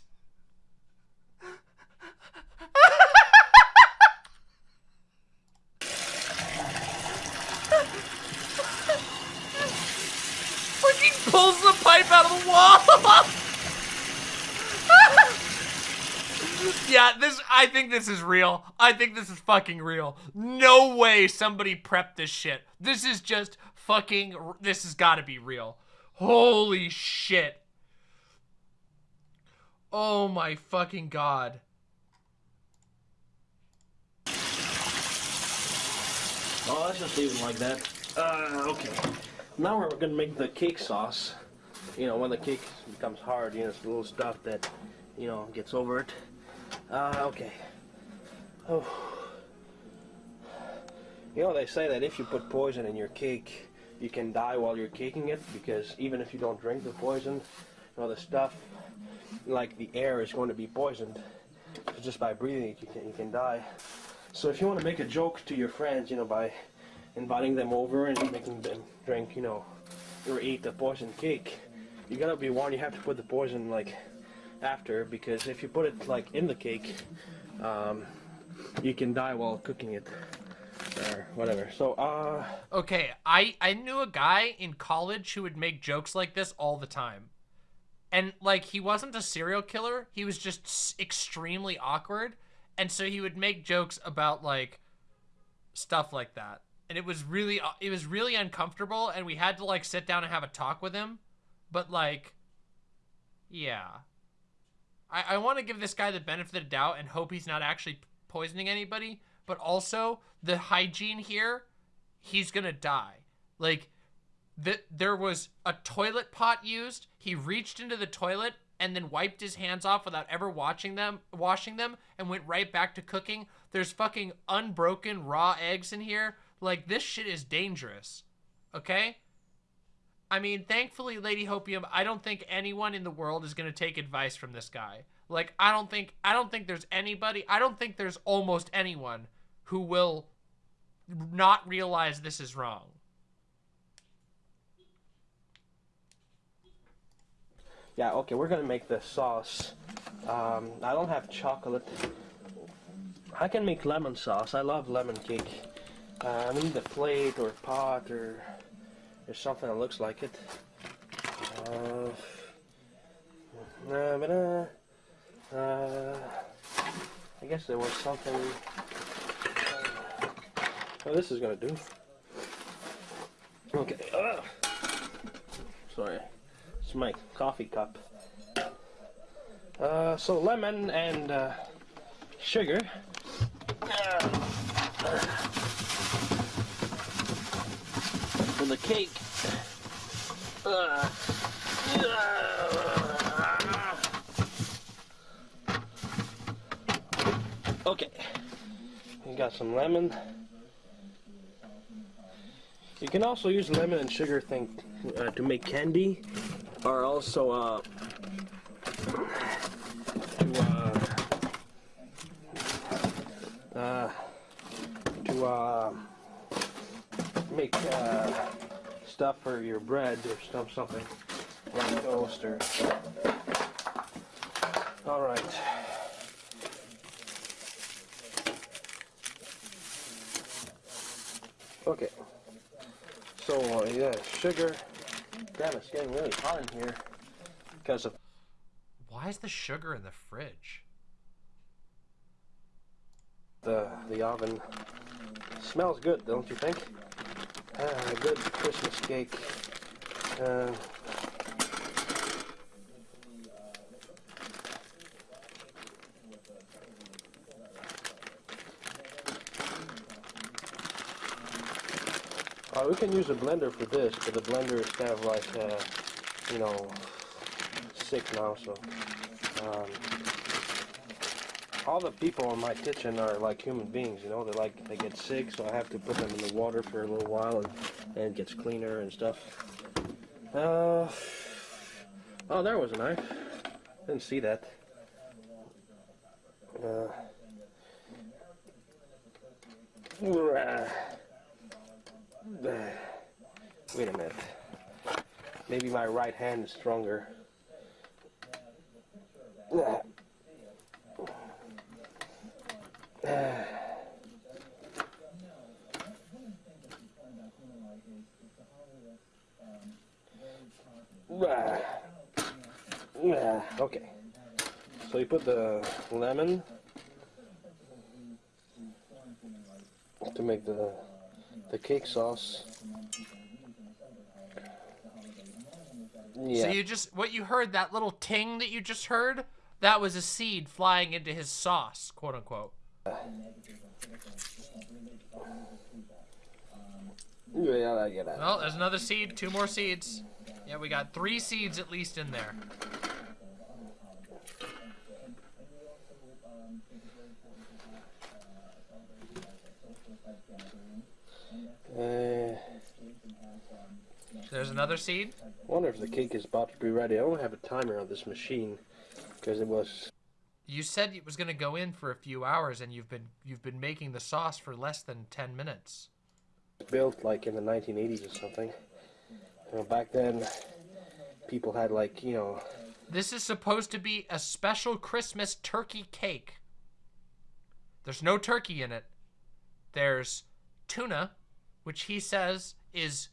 Fucking out of the wall! yeah, this. I think this is real. I think this is fucking real. No way somebody prepped this shit. This is just fucking. This has got to be real. Holy shit. Oh my fucking god. Oh, let's just it like that. Uh, okay. Now we're gonna make the cake sauce. You know, when the cake becomes hard, you know, it's the little stuff that, you know, gets over it. Uh, okay. Oh. You know, they say that if you put poison in your cake, you can die while you're caking it because even if you don't drink the poison, you know, the stuff, like the air, is going to be poisoned. So just by breathing it, you can, you can die. So if you want to make a joke to your friends, you know, by inviting them over and making them drink, you know, or eat the poison cake, you gotta be warned. You have to put the poison like after because if you put it like in the cake, um, you can die while cooking it or whatever. So, uh, Okay, I I knew a guy in college who would make jokes like this all the time. And like he wasn't a serial killer, he was just extremely awkward, and so he would make jokes about like stuff like that. And it was really uh, it was really uncomfortable and we had to like sit down and have a talk with him. But like yeah. I I want to give this guy the benefit of the doubt and hope he's not actually poisoning anybody, but also the hygiene here he's gonna die. Like, the, there was a toilet pot used. He reached into the toilet and then wiped his hands off without ever watching them, washing them, and went right back to cooking. There's fucking unbroken raw eggs in here. Like, this shit is dangerous. Okay? I mean, thankfully, Lady Hopium, I don't think anyone in the world is gonna take advice from this guy. Like, I don't think, I don't think there's anybody, I don't think there's almost anyone who will not realize this is wrong. yeah, okay, we're gonna make the sauce. Um, I don't have chocolate. I can make lemon sauce. I love lemon cake. Uh, I need a plate or pot or or something that looks like it. Uh, but, uh, uh, I guess there was something. Oh, this is gonna do. Okay. Ugh. Sorry. It's my coffee cup. Uh, so lemon and uh, sugar. For the cake. Okay. You got some lemon. You can also use lemon and sugar thing uh, to make candy, or also uh, to uh, uh, to uh, make uh, stuff for your bread or stuff something like toast or. All right. Okay. So uh, yeah, sugar. Damn, it's getting really hot in here because of Why is the sugar in the fridge? the the oven. Smells good, don't you think? Ah, a good Christmas cake. Uh, uh, we can use a blender for this, but the blender is kind of like, uh, you know, sick now, so. Um, all the people in my kitchen are like human beings, you know. They like they get sick, so I have to put them in the water for a little while, and, and it gets cleaner and stuff. Uh, oh, there was a knife. Didn't see that. Uh, wait a minute. Maybe my right hand is stronger. Uh, okay. So you put the lemon to make the the cake sauce. Yeah. So you just what you heard that little ting that you just heard that was a seed flying into his sauce, quote unquote. Yeah, I get that. Well, there's another seed, two more seeds. Yeah, we got three seeds at least in there. Uh, There's another seed. I wonder if the cake is about to be ready. I don't have a timer on this machine because it was. You said it was going to go in for a few hours, and you've been you've been making the sauce for less than ten minutes. built like in the 1980s or something. You know, back then, people had like you know. This is supposed to be a special Christmas turkey cake. There's no turkey in it. There's tuna, which he says is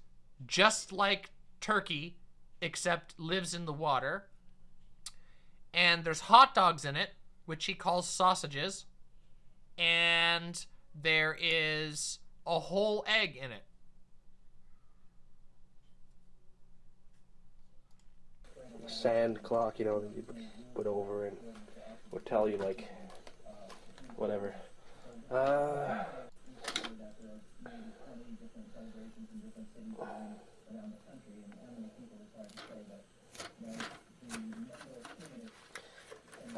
just like turkey, except lives in the water. And there's hot dogs in it, which he calls sausages. And there is a whole egg in it. Sand clock, you know, you put over and would tell you like whatever. Uh,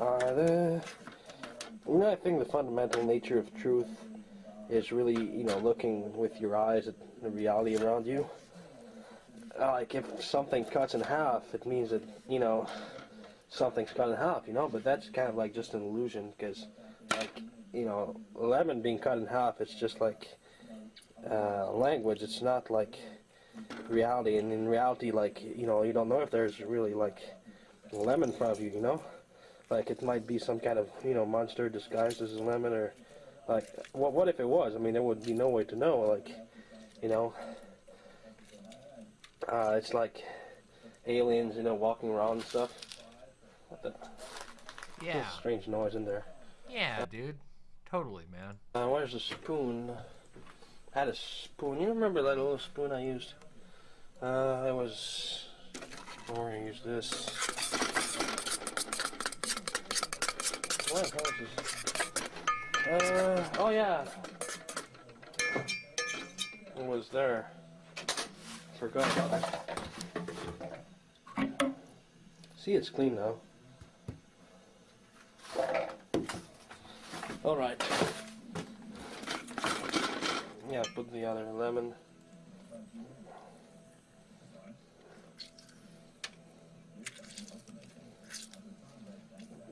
the, you know, I think the fundamental nature of truth is really, you know, looking with your eyes at the reality around you. Uh, like if something cuts in half, it means that, you know, something's cut in half, you know, but that's kind of like just an illusion because, like, you know, lemon being cut in half, it's just like uh, language. It's not like reality. And in reality, like, you know, you don't know if there's really like lemon in front of you, you know? Like it might be some kind of, you know, monster disguised as a lemon or like, what, what if it was? I mean, there would be no way to know, like, you know? Uh, it's like aliens, you know, walking around and stuff. What the? Yeah. strange noise in there. Yeah, dude. Totally, man. Uh, where's the spoon? I had a spoon. You remember that little spoon I used? Uh, it was. We're gonna use this. Uh, oh yeah. What was there. Forgot about. See, it's clean now. All right. Yeah, put the other lemon.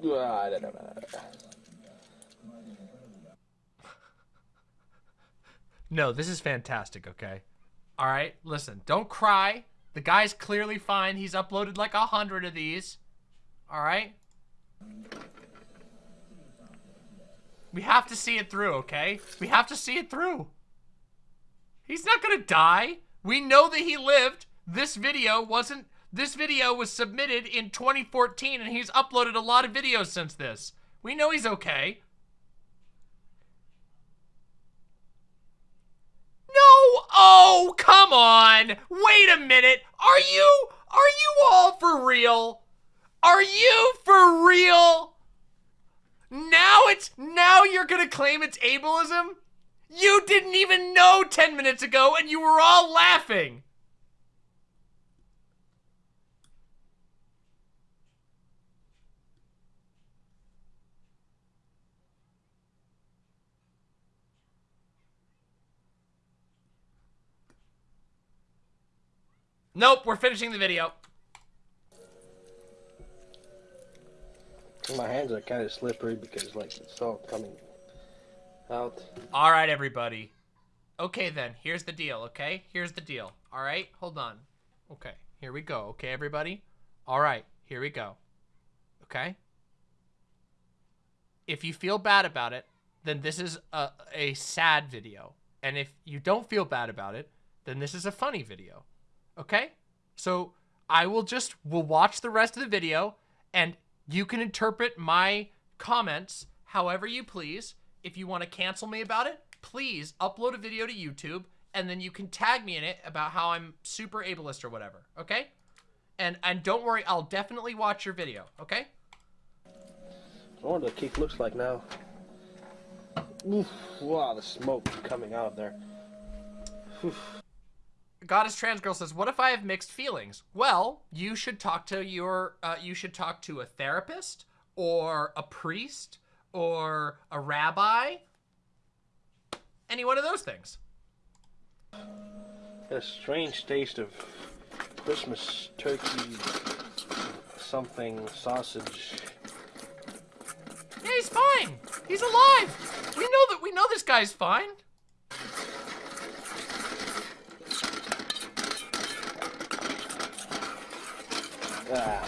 Ah, da, da, da. No, this is fantastic, okay? All right, listen, don't cry. The guy's clearly fine. He's uploaded like a hundred of these. All right? We have to see it through, okay? We have to see it through. He's not gonna die. We know that he lived. This video wasn't, this video was submitted in 2014 and he's uploaded a lot of videos since this. We know he's okay. No! Oh, come on! Wait a minute! Are you, are you all for real? Are you for real? Now it's, now you're gonna claim it's ableism? You didn't even know 10 minutes ago and you were all laughing! Nope, we're finishing the video. My hands are kind of slippery because like it's all coming out. All right, everybody. Okay, then. Here's the deal, okay? Here's the deal. All right? Hold on. Okay, here we go. Okay, everybody? All right, here we go. Okay? If you feel bad about it, then this is a, a sad video. And if you don't feel bad about it, then this is a funny video. Okay? So I will just, we'll watch the rest of the video and you can interpret my comments however you please. If you want to cancel me about it, please upload a video to YouTube and then you can tag me in it about how I'm super ableist or whatever, okay? And and don't worry, I'll definitely watch your video, okay? I wonder what cake looks like now. Oof, wow, the smoke coming out of there. Oof. Goddess Trans Girl says, "What if I have mixed feelings?" Well, you should talk to your, uh, you should talk to a therapist or a priest or a rabbi. Any one of those things. A strange taste of Christmas turkey, something sausage. Yeah, he's fine. He's alive. We know that. We know this guy's fine. Ah.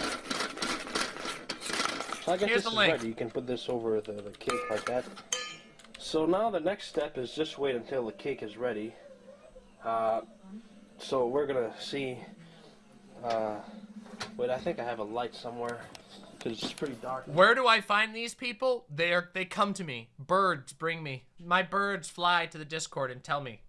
So I guess Here's this the is link. ready. You can put this over the, the cake like that. So now the next step is just wait until the cake is ready. Uh, so we're gonna see. Uh, wait, I think I have a light somewhere because it's pretty dark. Where do I find these people? They are they come to me. Birds bring me. My birds fly to the Discord and tell me.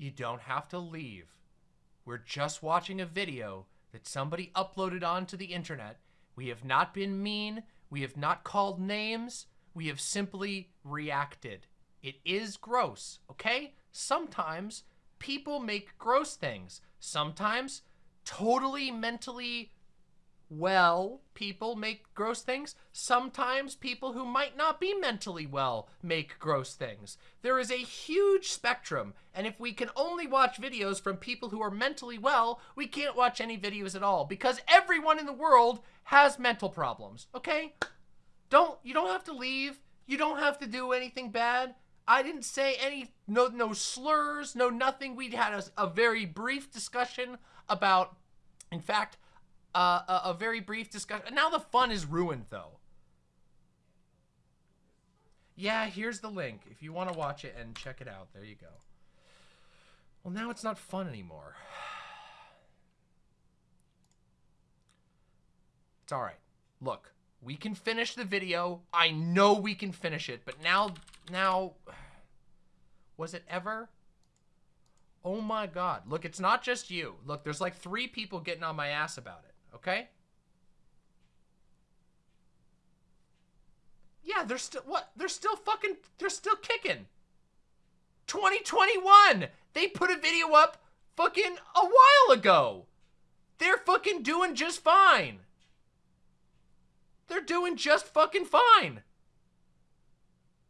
You don't have to leave. We're just watching a video that somebody uploaded onto the internet. We have not been mean. We have not called names. We have simply reacted. It is gross, okay? Sometimes people make gross things. Sometimes totally mentally well people make gross things. Sometimes people who might not be mentally well make gross things. There is a huge spectrum, and if we can only watch videos from people who are mentally well, we can't watch any videos at all because everyone in the world has mental problems, okay? Don't you don't have to leave. You don't have to do anything bad. I didn't say any no no slurs, no nothing. We had a, a very brief discussion about in fact a, a very brief discussion. Now the fun is ruined, though. Yeah, here's the link if you want to watch it and check it out. There you go. Well, now it's not fun anymore. It's all right. Look, we can finish the video. I know we can finish it, but now, now, was it ever? Oh my God. Look, it's not just you. Look, there's like three people getting on my ass about it. Okay? Yeah, they're still what? They're still fucking they're still kicking. 2021. They put a video up fucking a while ago. They're fucking doing just fine. They're doing just fucking fine.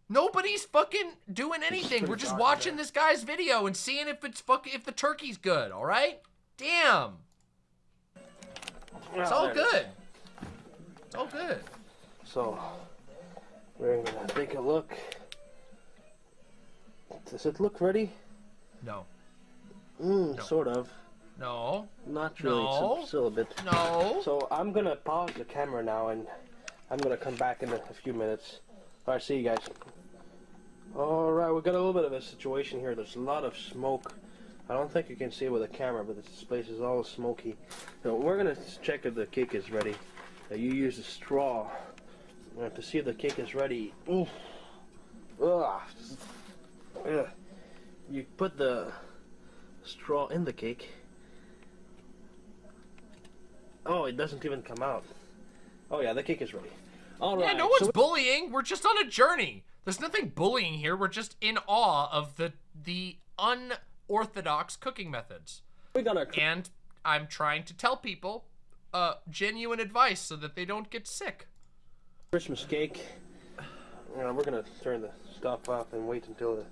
Nobody's fucking doing anything. We're just watching this guy's video and seeing if it's fucking if the turkey's good, all right? Damn. It's all good. It's all good. So we're gonna take a look. Does it look ready? No. Mm, No. sort of. No. Not really. No. It's still a bit. No. So I'm gonna pause the camera now, and I'm gonna come back in a, a few minutes. All right, see you guys. All right, we got a little bit of a situation here. There's a lot of smoke. I don't think you can see it with a camera, but this place is all smoky. So we're gonna check if the cake is ready. Uh, you use a straw to see if the cake is ready. Oof. Ugh. Ugh. You put the straw in the cake. Oh, it doesn't even come out. Oh yeah, the cake is ready. All right. Yeah, no one's so- bullying. We're just on a journey. There's nothing bullying here. We're just in awe of the the unorthodox cooking methods. we our And I'm trying to tell people uh genuine advice so that they don't get sick. Christmas cake. Uh, we're gonna turn the stuff off and wait until the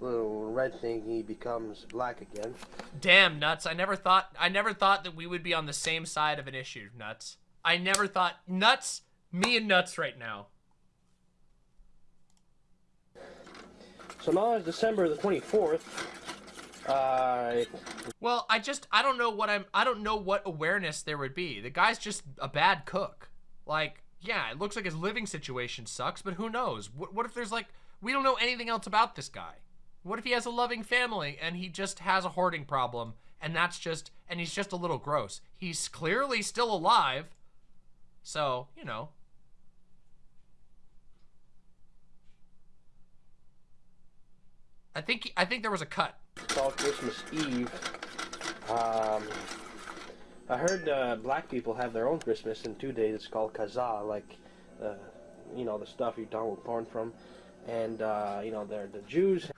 little red thingy becomes black again. Damn, nuts. I never thought I never thought that we would be on the same side of an issue, nuts. I never thought nuts, me and nuts right now. So now it's December the 24th. Uh, Well, I just I don't know what I'm I don't know what awareness there would be. The guy's just a bad cook. Like, yeah, it looks like his living situation sucks, but who knows? What, what if there's like we don't know anything else about this guy? What if he has a loving family and he just has a hoarding problem and that's just and he's just a little gross. He's clearly still alive. So, you know, I think I think there was a cut. It's all Christmas Eve. Um, I heard uh, black people have their own Christmas in two days. It's called Kazaa, like, uh, you know, the stuff you download porn from. And, uh, you know, they're the Jews.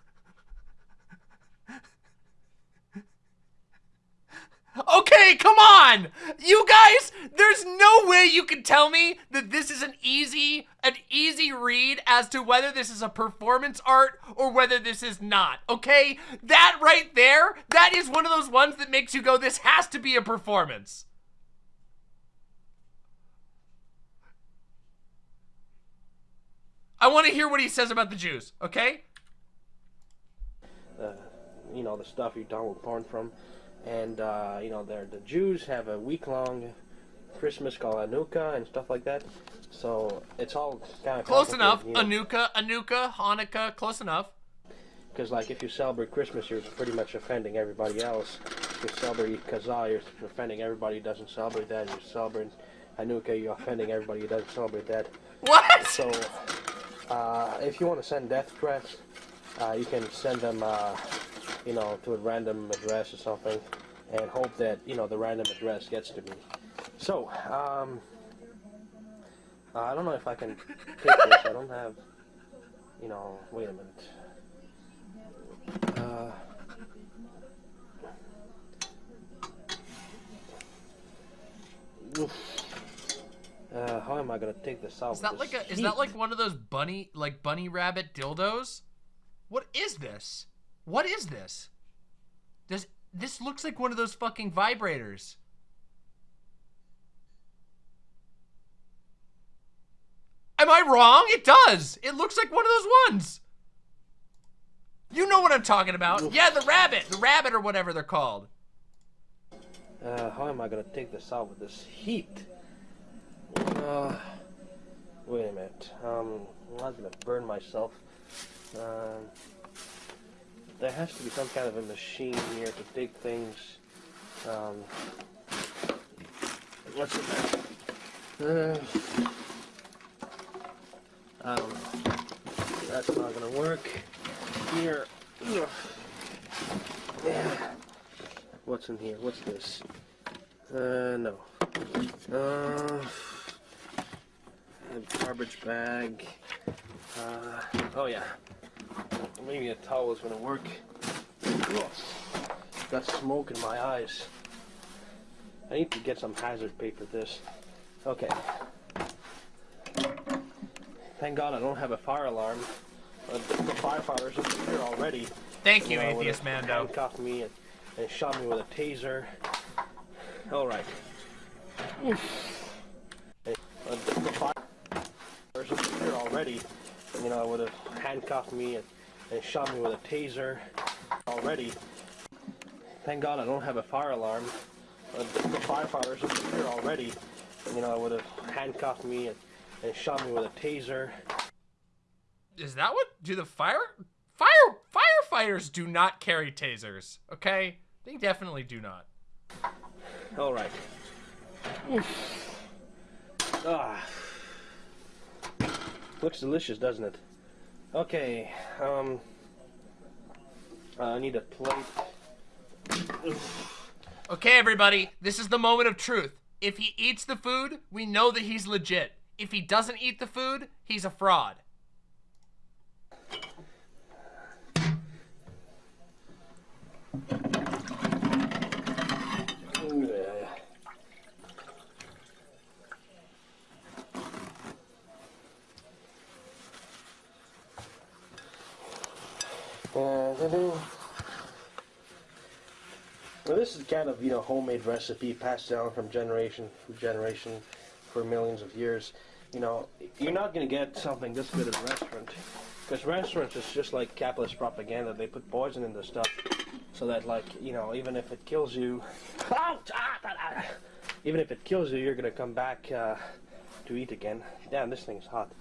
Okay, come on! You guys, there's no way you can tell me that this is an easy, an easy read as to whether this is a performance art or whether this is not, okay? That right there, that is one of those ones that makes you go, this has to be a performance. I want to hear what he says about the Jews, okay? uh, you know, the stuff you download porn from. And, uh, you know, the Jews have a week long Christmas called Hanukkah and stuff like that. So it's all kind of Close enough. Anuka, Anuka, Hanukkah, close enough. Because, like, if you celebrate Christmas, you're pretty much offending everybody else. If you celebrate Kazaa, you're offending everybody who doesn't celebrate that. You celebrate Hanukkah, you're offending everybody who doesn't celebrate that. What? So, uh, if you want to send death threats, uh, you can send them, uh, you know, to a random address or something, and hope that you know the random address gets to me. So, um, I don't know if I can take this. I don't have, you know. Wait a minute. Uh. Uh, how am I gonna take this out? Is that like a is that like one of those bunny like bunny rabbit dildos? What is this? What is this? Does this looks like one of those fucking vibrators. Am I wrong? It does. It looks like one of those ones. You know what I'm talking about. Yeah, the rabbit. The rabbit or whatever they're called. Uh, how am I gonna take this out with this heat? Uh, wait a minute. Um, I'm not gonna burn myself. Um, there has to be some kind of a machine here to take things. Um, what's in there? Uh, I don't know. That's not gonna work. Here. Yeah. What's in here? What's this? Uh, no. Uh, garbage bag. Uh, oh yeah. Maybe a towel is gonna work. Ugh. Got smoke in my eyes. I need to get some hazard pay for this. Okay. Thank God I don't have a fire alarm. Uh, the firefighters are here already. Thank you, know, Atheist would've Mando. Handcuffed me and, and shot me with a taser. All right. Uh, the firefighters are here already. You know, I would have handcuffed me and, and shot me with a taser already. Thank God I don't have a fire alarm. The, the firefighters are here already. You know, I would have handcuffed me and, and shot me with a taser. Is that what do the fire fire firefighters do not carry tasers? Okay, they definitely do not. All right. Ah. Looks delicious, doesn't it? Okay. Um. I need a plate. Okay, everybody, this is the moment of truth. If he eats the food, we know that he's legit. If he doesn't eat the food, he's a fraud. Yeah. Well, this is kind of, you know, homemade recipe passed down from generation to generation for millions of years. You know, you're not going to get something this good at a restaurant. Because restaurants is just like capitalist propaganda. They put poison in the stuff so that, like, you know, even if it kills you, even if it kills you, you're going to come back uh, to eat again. Damn, this thing's hot.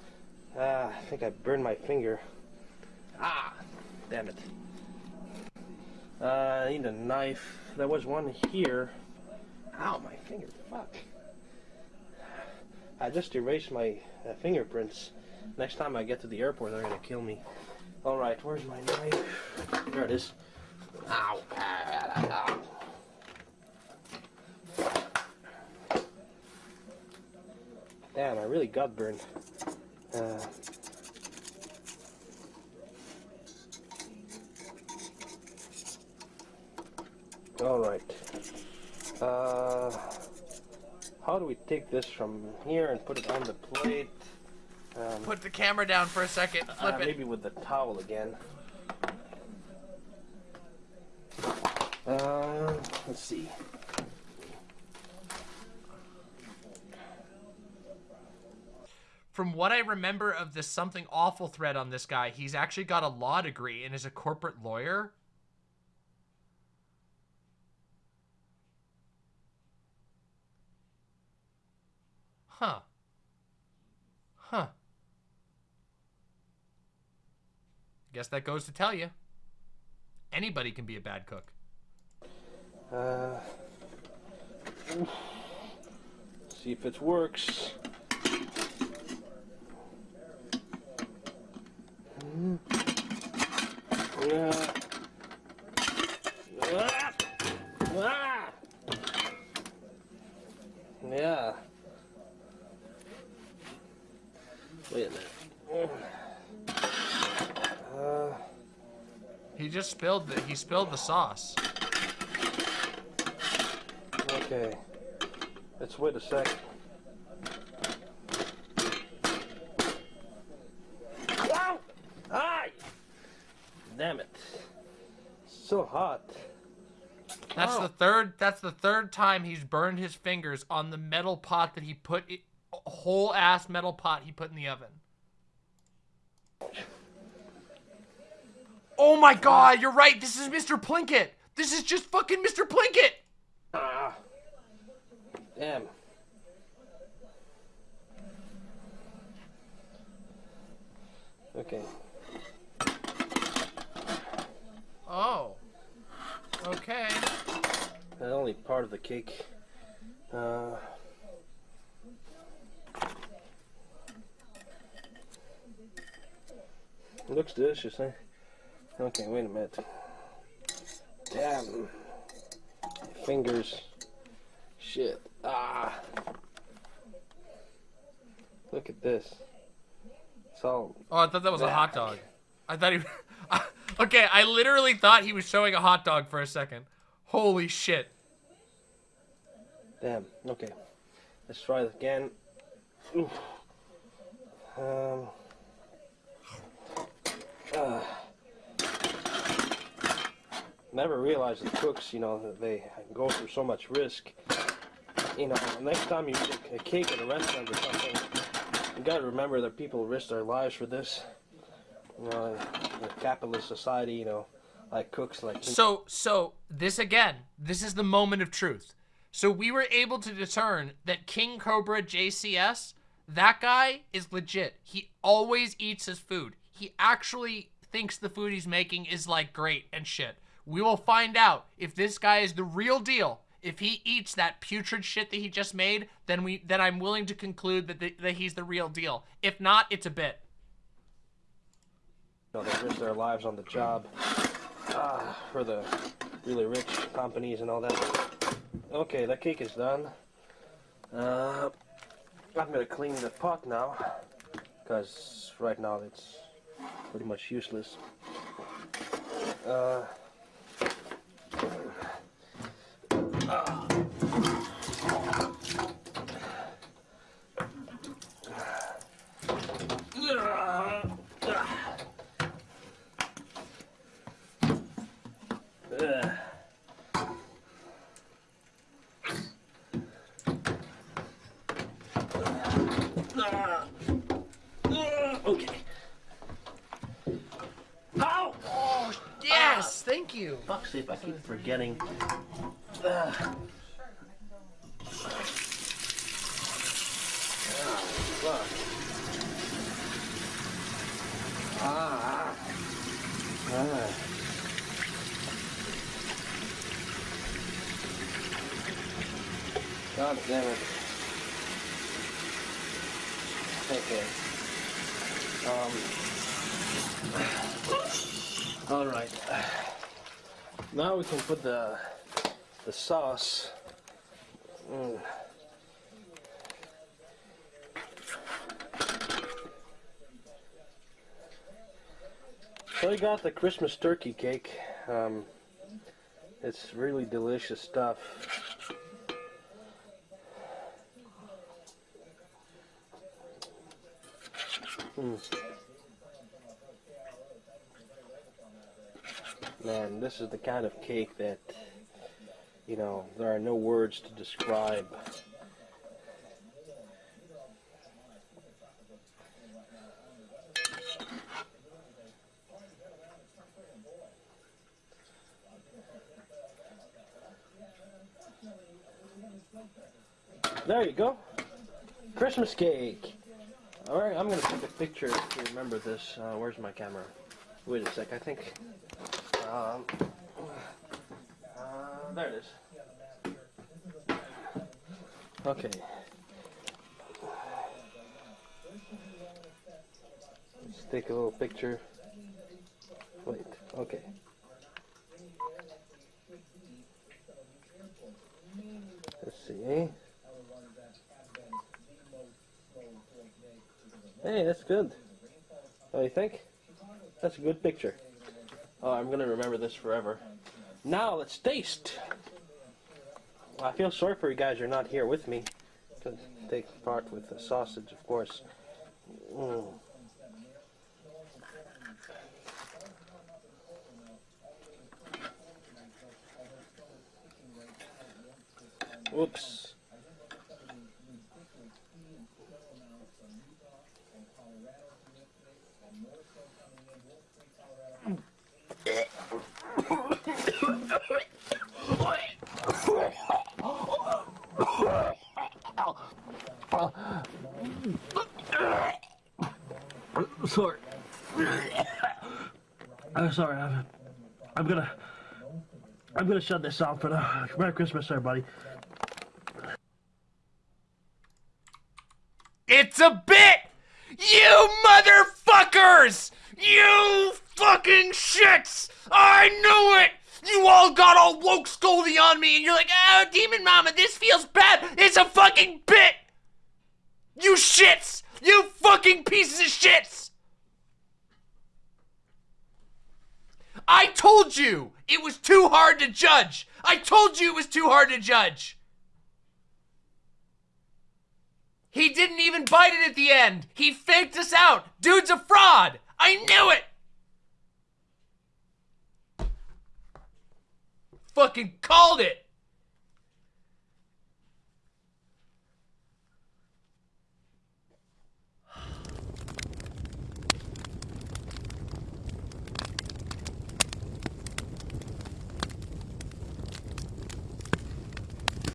Ah, I think I burned my finger. Ah, Damn it. Uh, I need a knife. There was one here. Ow, my finger. Fuck. I just erased my uh, fingerprints. Next time I get to the airport, they're gonna kill me. Alright, where's my knife? There it is. Ow. Ow. Damn, I really got burned. Uh, all right. Uh, how do we take this from here and put it on the plate? Um, Put the camera down for a second. Flip uh, it. maybe with the towel again. Uh, let's see. From what I remember of this something awful thread on this guy, he's actually got a law degree and is a corporate lawyer. Huh. Huh. Guess that goes to tell you. Anybody can be a bad cook. Uh, see if it works. Hmm. Yeah. Ah! Ah! Yeah. Wait a minute. Uh, He just spilled the he spilled the sauce. okay. Let's wait a sec. Ow! Ay! Damn it. So hot. That's Oh. the third. That's the third time he's burned his fingers on the metal pot that he put it, whole ass metal pot he put in the oven. Oh my god, you're right. This is Mr. Plinkett. This is just fucking Mr. Plinkett. Ah. Damn. Okay. Oh. Okay. That's only part of the cake. Uh, looks delicious, eh? Okay, wait a minute. Damn. Fingers. Shit. Ah. Look at this. It's all. Oh, I thought that was a hot dog. I thought he. okay, I literally thought he was showing a hot dog for a second. Holy shit. Damn. Okay. Let's try it again. Oof. Um. uh, never realized that cooks, you know, they go through so much risk. You know, next time you eat a cake at a restaurant or something, you gotta remember that people risk their lives for this. You know, in a capitalist society, you know, like cooks, like So, so this again, this is the moment of truth. So we were able to discern that King Cobra JCS, that guy is legit. He always eats his food. He actually thinks the food he's making is like great and shit. We will find out if this guy is the real deal. If he eats that putrid shit that he just made, then we then I'm willing to conclude that the, that he's the real deal. If not, it's a bit. know, they risk their lives on the job ah, for the really rich companies and all that. Okay, that cake is done. Uh, I'm gonna clean the pot now, because right now it's pretty much useless. Uh, Ugh. Okay. Ow! Oh, yes, thank you. Fuck's sake, I keep forgetting. Ugh. Ah. Ah. Ah. God damn it. Okay. Um. All right. Now we can put the, the sauce mm. So we got the Christmas turkey cake. Um, it's really delicious stuff. Mm. Man, this is the kind of cake that, you know, there are no words to describe. There you go. Christmas cake. Alright, I'm gonna take a picture to remember this. Uh, where's my camera? Wait a sec, I think. Um, uh, there it is. Okay. Let's take a little picture. Wait, okay. Let's see. Hey, that's good. What do you think? That's a good picture. Oh, I'm gonna remember this forever. Now let's taste. I feel sorry for you guys you're not here with me to take part with the sausage, of course. Mm. Sorry. I'm sorry. I'm, I'm gonna. I'm gonna shut this off for now. Merry Christmas, everybody. It's a bit! You motherfuckers! You fucking shits! I knew it! You all got all woke scoldy on me and you're like, oh, Demon Mama, this feels bad. It's a fucking bit! You shits! You fucking pieces of shits! I told you it was too hard to judge. I told you it was too hard to judge. He didn't even bite it at the end. He faked us out. Dude's a fraud. I knew it. Fucking called it.